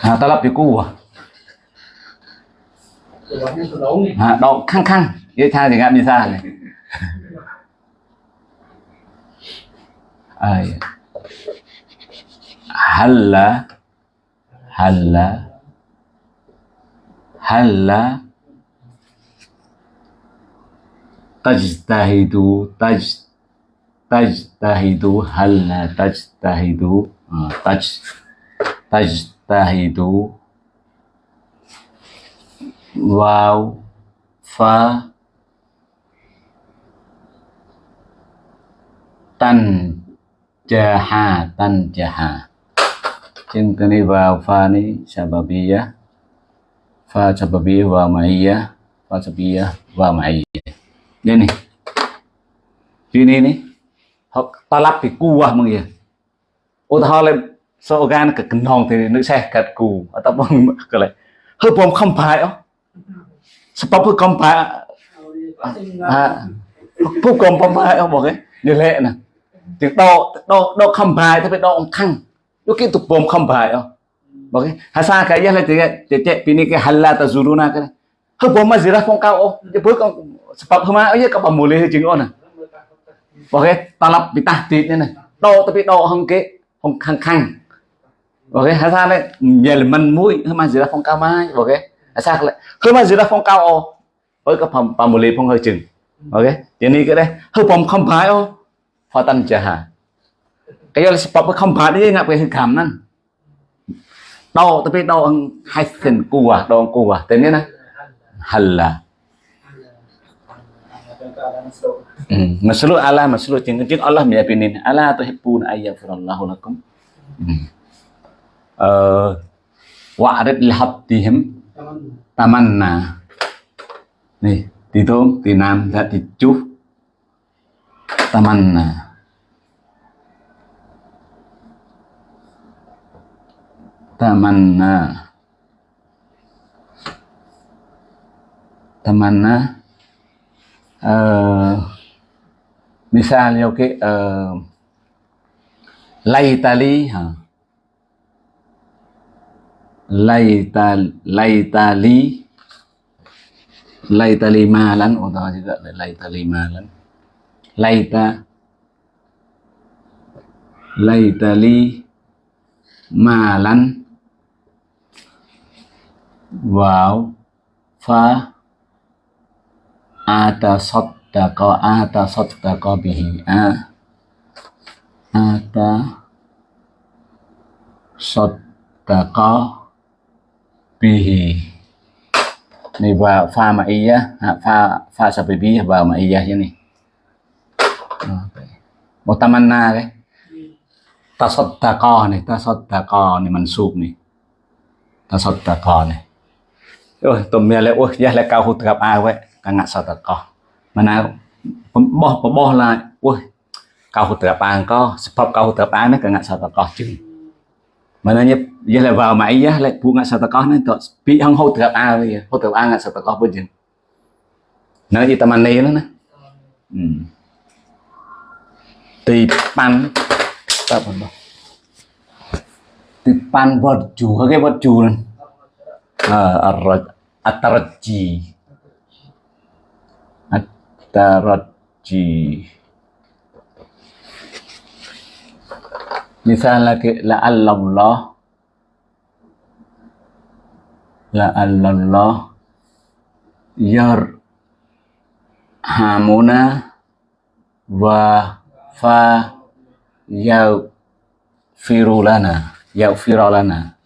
Speaker 1: À,
Speaker 2: ta lập cái cú à?
Speaker 1: À, đau khăng khăng. Cái khang thì ngạm đi xa này. Ai halla. Halla. Halla. tajtahidu, taj, tajtahidu, hal tajtahidu taj, tajtahidu wow fa, tan, jaha tan, jaha. Trên cái này vào pha này sababiyah pha sababiyah và ma'iyah pha sababiyah và ma'iyah Đây này. Chuyên đi này. Họ ta lắp thì cu à mọi người. Ô ta lên so gan cả cần hòn thì nước xe cả cù ở tập bằng cái này. Hơi bom không phải đó. Sắp bom không phải. À. Phụ cầm bom phải không mọi người. Như lệ nè. Tiếng đo đo đo không phải thì phải đo ông thăng. Lúc kia tụt bom không phải không. Mọi người. Hà sa cái gì là tiếng cái chạy pin cái halal ta zuruna cái này. Hepom ma zira phong cao ô, vậy bữa con sập hôm nay, ấy gặp je pur kong sebab hema aja ka pamuli he jing ona. Oke, talap bitah tit ne. Do tapi do hong ke hong khang khang. Oke, ha sa mình mũi, hôm mui gì zira phong cao mai, oke. Ha hôm le. gì zira phong cao ô. Oi ka pam pamuli phong hơi chân, ok, jing. này cái đây, deh. Hepom không phải ô. Pha tan jaha. Cái là sập không sebab kham bai cái ngap ke kham nan. Đâu, tapi đâu hai sen cua, đâu cua, thế này nè halla Hmm. Maslu ala maslu jeng jeng Allah meyakinin ala tuhibbun ayyafirallahu lakum. Hmm. Uh, wa'rid lihabdihim tamanna. Nih, tí tôm tí nam dạ tí chú tamanna tamanna tamanna uh, eh, misalnya oke okay, uh, laitali ha. Laital laitali. Laitali malan oh, atau juga laitali malan. Laita. Laitali malan. Wow fa ata saddaqa ada saddaqa bihi, a ata saddaqa bihi. Này vào pha mà y á à, pha pha ma vào mà y như này. Một tamanna đấy tasaddaqah này tasaddaqah này mansub này. Tasaddaqah này. Ôi, tụi mẹ lại ôi giờ lại cao hụt gặp ai vậy? កណៈសតកោមិនណាបោះបបោះឡាយអូយកោត្រាប៉ាងកោសភពកោត្រាប៉ាងនេះកណៈសតកោជឹងមិនណាយេលេវ៉ាម៉ៃយេលេពួកកណៈសតកោនេះតពីហងហូត្រាប៉ាវាហូត្រាប៉ាងកណៈសតកោពុជឹងនៅយីតាម៉ានីហ្នឹងណាទីប៉ាន់តើបងទីប៉ាន់វត្តជូគេវត្តជូហ្នឹងអឺអរអតរជី ke la Allah la Allah yar, hamuna, wa, fa, yau firulana yau firulana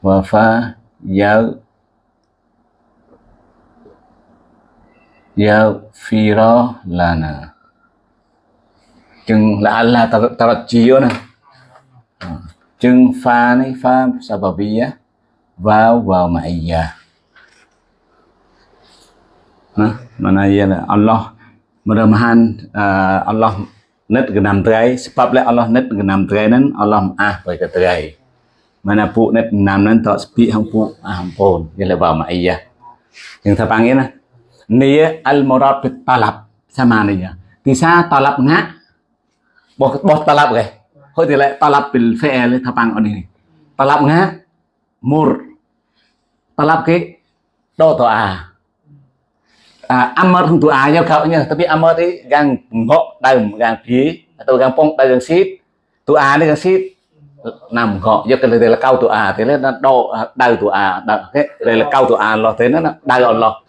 Speaker 1: wa fa, yau yau firulana chừng là Allah tarajjiyo nè. Ờ. Chừng pha này pha sababiyah vào vào ma'iyah nah, mana ia là Allah. Mudah-mudahan uh, à, Allah net genam terai sebab lah Allah net genam terai nan Allah ah bagi terai mana pu net nam nan tak sepi hang pu ah ampun vậy là vào ma'iyah yang saya panggil nah nia al murad bit talab sama nia thì sa talap ngã bỏ bỏ talap cái, thôi thì lại talab bil e tháp thapang ở đây talap ngã mur talap cái đó to à. À amar không tu à nhau cậu nhá tapi amar thì gang ngộ đầm gang phí. Atau gang pong gang sip tu à đấy gang sip nằm gọ do cái này là cao tụ à. Thế à. là nó đau đầu tụ à đây là cao tụ à lo thế nó đau lo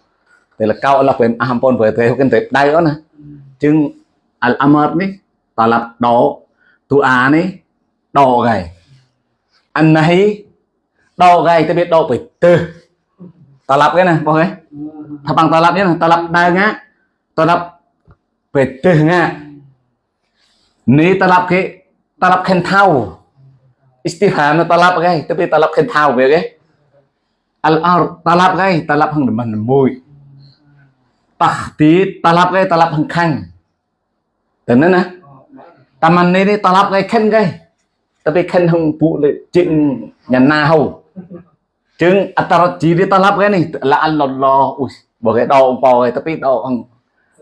Speaker 1: thì là cao là quyền ahampon với thế hokin tệp đây đó nè chừng al amar ni ta lập đó tu a ní, đỏ gầy anh này đỏ gầy tôi biết đỏ phải từ ta lập cái nè, bao cái thằng bằng ta lập nhé ta lập đây ngá ta lập về từ ngá ní ta lập cái ta lập khen thao nó ta lập cái tôi biết ta lập khen thao về cái al ar ta lập cái ta lập hàng mình mùi tahdid talab cái talab hằng khăn thế nên nè. Taman ni ni talab cái khen cái. Tapi khen hung pu le chừng nhà na hầu. Chừng atarat chỉ đi talab cái này, là Allah ui, bỏ cái đau bao cái tapi đau hung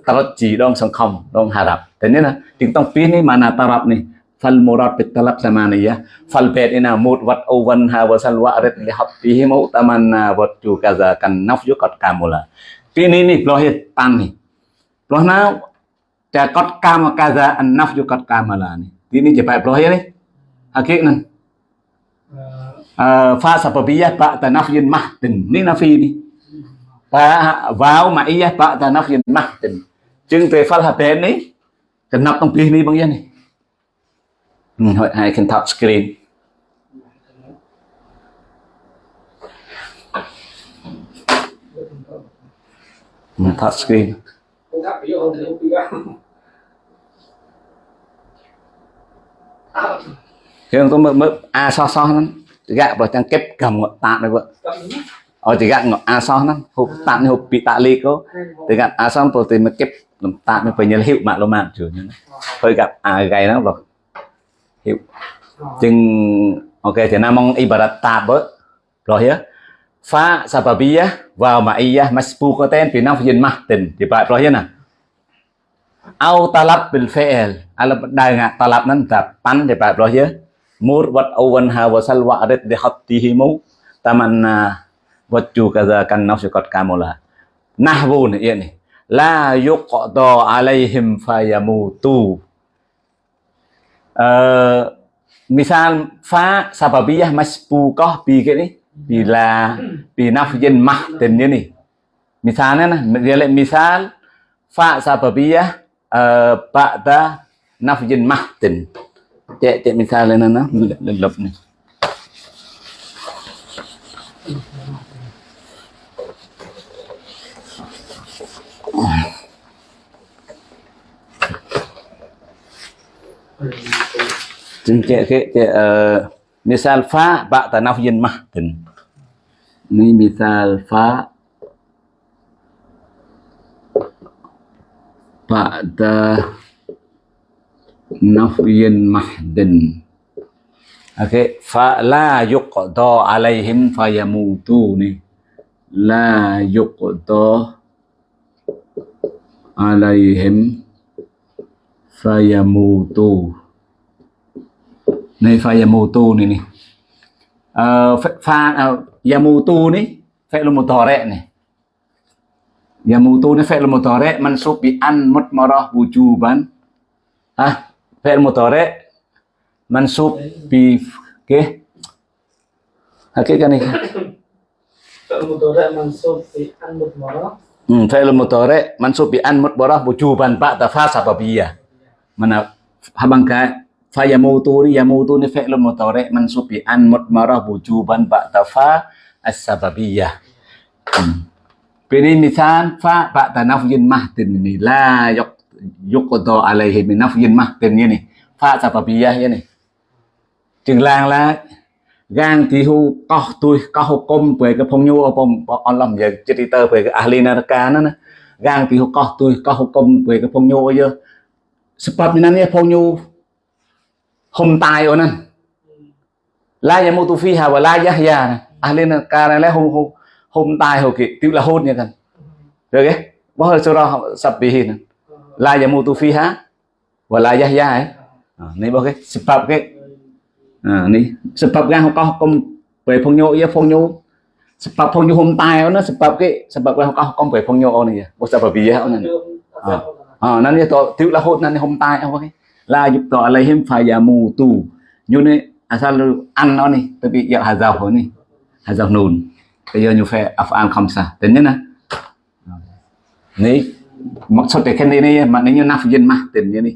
Speaker 1: tarat chỉ dong sông không dong harap thế nên là chừng tông pin ni mana này. Ni fal murad bit talab samaniyah fal bait ina mut wat owan ha wa sal wa mà li habbihi mau tamanna wat ju kaza kan naf yu qad kamula pinini plohit pani plohna cha kot kama kaza an nafyu kot kama lani ini jepai plohit ni akik nan fa sababiyah ba tanafyin mahdin ni nafi ni ba vào mà iya ba tanafyin mahdin chừng về phát hạt bén ni cần nắp tông pin ni bằng yên ni hội hai screen.
Speaker 2: Gặp. À,
Speaker 1: ông có mới mới a so so nó gạ vào trang kép cầm ngọn tạ này vợ. Ở thì gạ ngọn a so lắm hộp tạ như hộp bị tạ ly có thì gạ a so tôi thì mới kép làm tạ mới phải nhớ hiệu mạng luôn mạng chủ như hơi gặp à gầy lắm rồi hiệu.
Speaker 2: Nhưng
Speaker 1: chừng ok thì nam mong ibarat tạ bớt. Rồi nhá pha sababiyah vào mà iyah masbu có tên vì nó phải dân mahtin thì bạn rồi nhá au talab bil fi'l. À, Ala đại ngạ talab nan ta pan thì bạn rồi nhá mur wat awan ha wa sal wa arid di hattihimu tamanna à, wat ju kaza kan nafsu qad kamula nahwu ni iya ni. La yuqda alaihim fayamutu Ờ, misal fa sababiyah masbuqah bi cái ni bila bi nafyin mahtin ni ni misalnya nah lihat misal fa sababiyah uh, ba'da nafyin mahtin cek cek misalnya nah nah lelep ni จึง cek cek cek uh, misal fa ba'da nafyin mahtin ni misal fa ba'da nafyin mahdin okay fa la yuqda alaihim fayamutu. La yuqda alaihim fayamutu. Này fayamutu ni ni. Ờ, fa uh, ờ, yamutu ni fi'l mudhari' ni. Yamutu ni fi'l mudhari' mansub bi an mutmarah wujuban. Ah, fi'l mudhari' mansub bi ke Hakik kan ni.
Speaker 2: Kalau mudhari' mansub bi an mudmarah.
Speaker 1: Hmm, fi'l mudhari' mansub bi an mutmarah wujuban ba'da fa sababiyah. Mana habang ka fa yamutu ni yamutu ừ. ni fi'l mudhari' mansub bi an mutmarah wujuban ba'da fa as-sababiyah. Hmm. Pilih misal fa ba'da nafyin mahdin ni la yuq yuqda alaihi min nafyin mahdin ni. Fa sababiyah ni. Chừng lang la gang thì hu, có tôi có hukum về cái phong nhu phong on làm về chữ về cái ahli naraka nó nè gang thì hu, có tôi có hukum về cái phong nhu giờ sebab ni nanya phong nhu hum tai ở nè la yamutu fiha wa la yahya nè ahli naraka này. Là hum hum hum tai hồ kì tiêu là hôn กัน được cái bao hơi surah sabbihin nè la yamutu fiha wa la yahya ấy. À, này bao cái sebab cái. À, ni sebab yang kau hukum về phong nhu ya phong nhu sebab phong nhu hum tai nó sebab cái sebab yang kau hukum về phong nhu này ya sebab biya này.
Speaker 2: Ờ.
Speaker 1: à nan ya to tiêu là hốt nan hum tai apa cái la yub to alaihim fayamutu nyu ni asal an ăn nó ni tapi ya hazaf ni hazaf nun bây giờ nyu phải afan khamsa tên nhá nè. Ni maksud cái này này mà nếu như nafjin mah tên như ni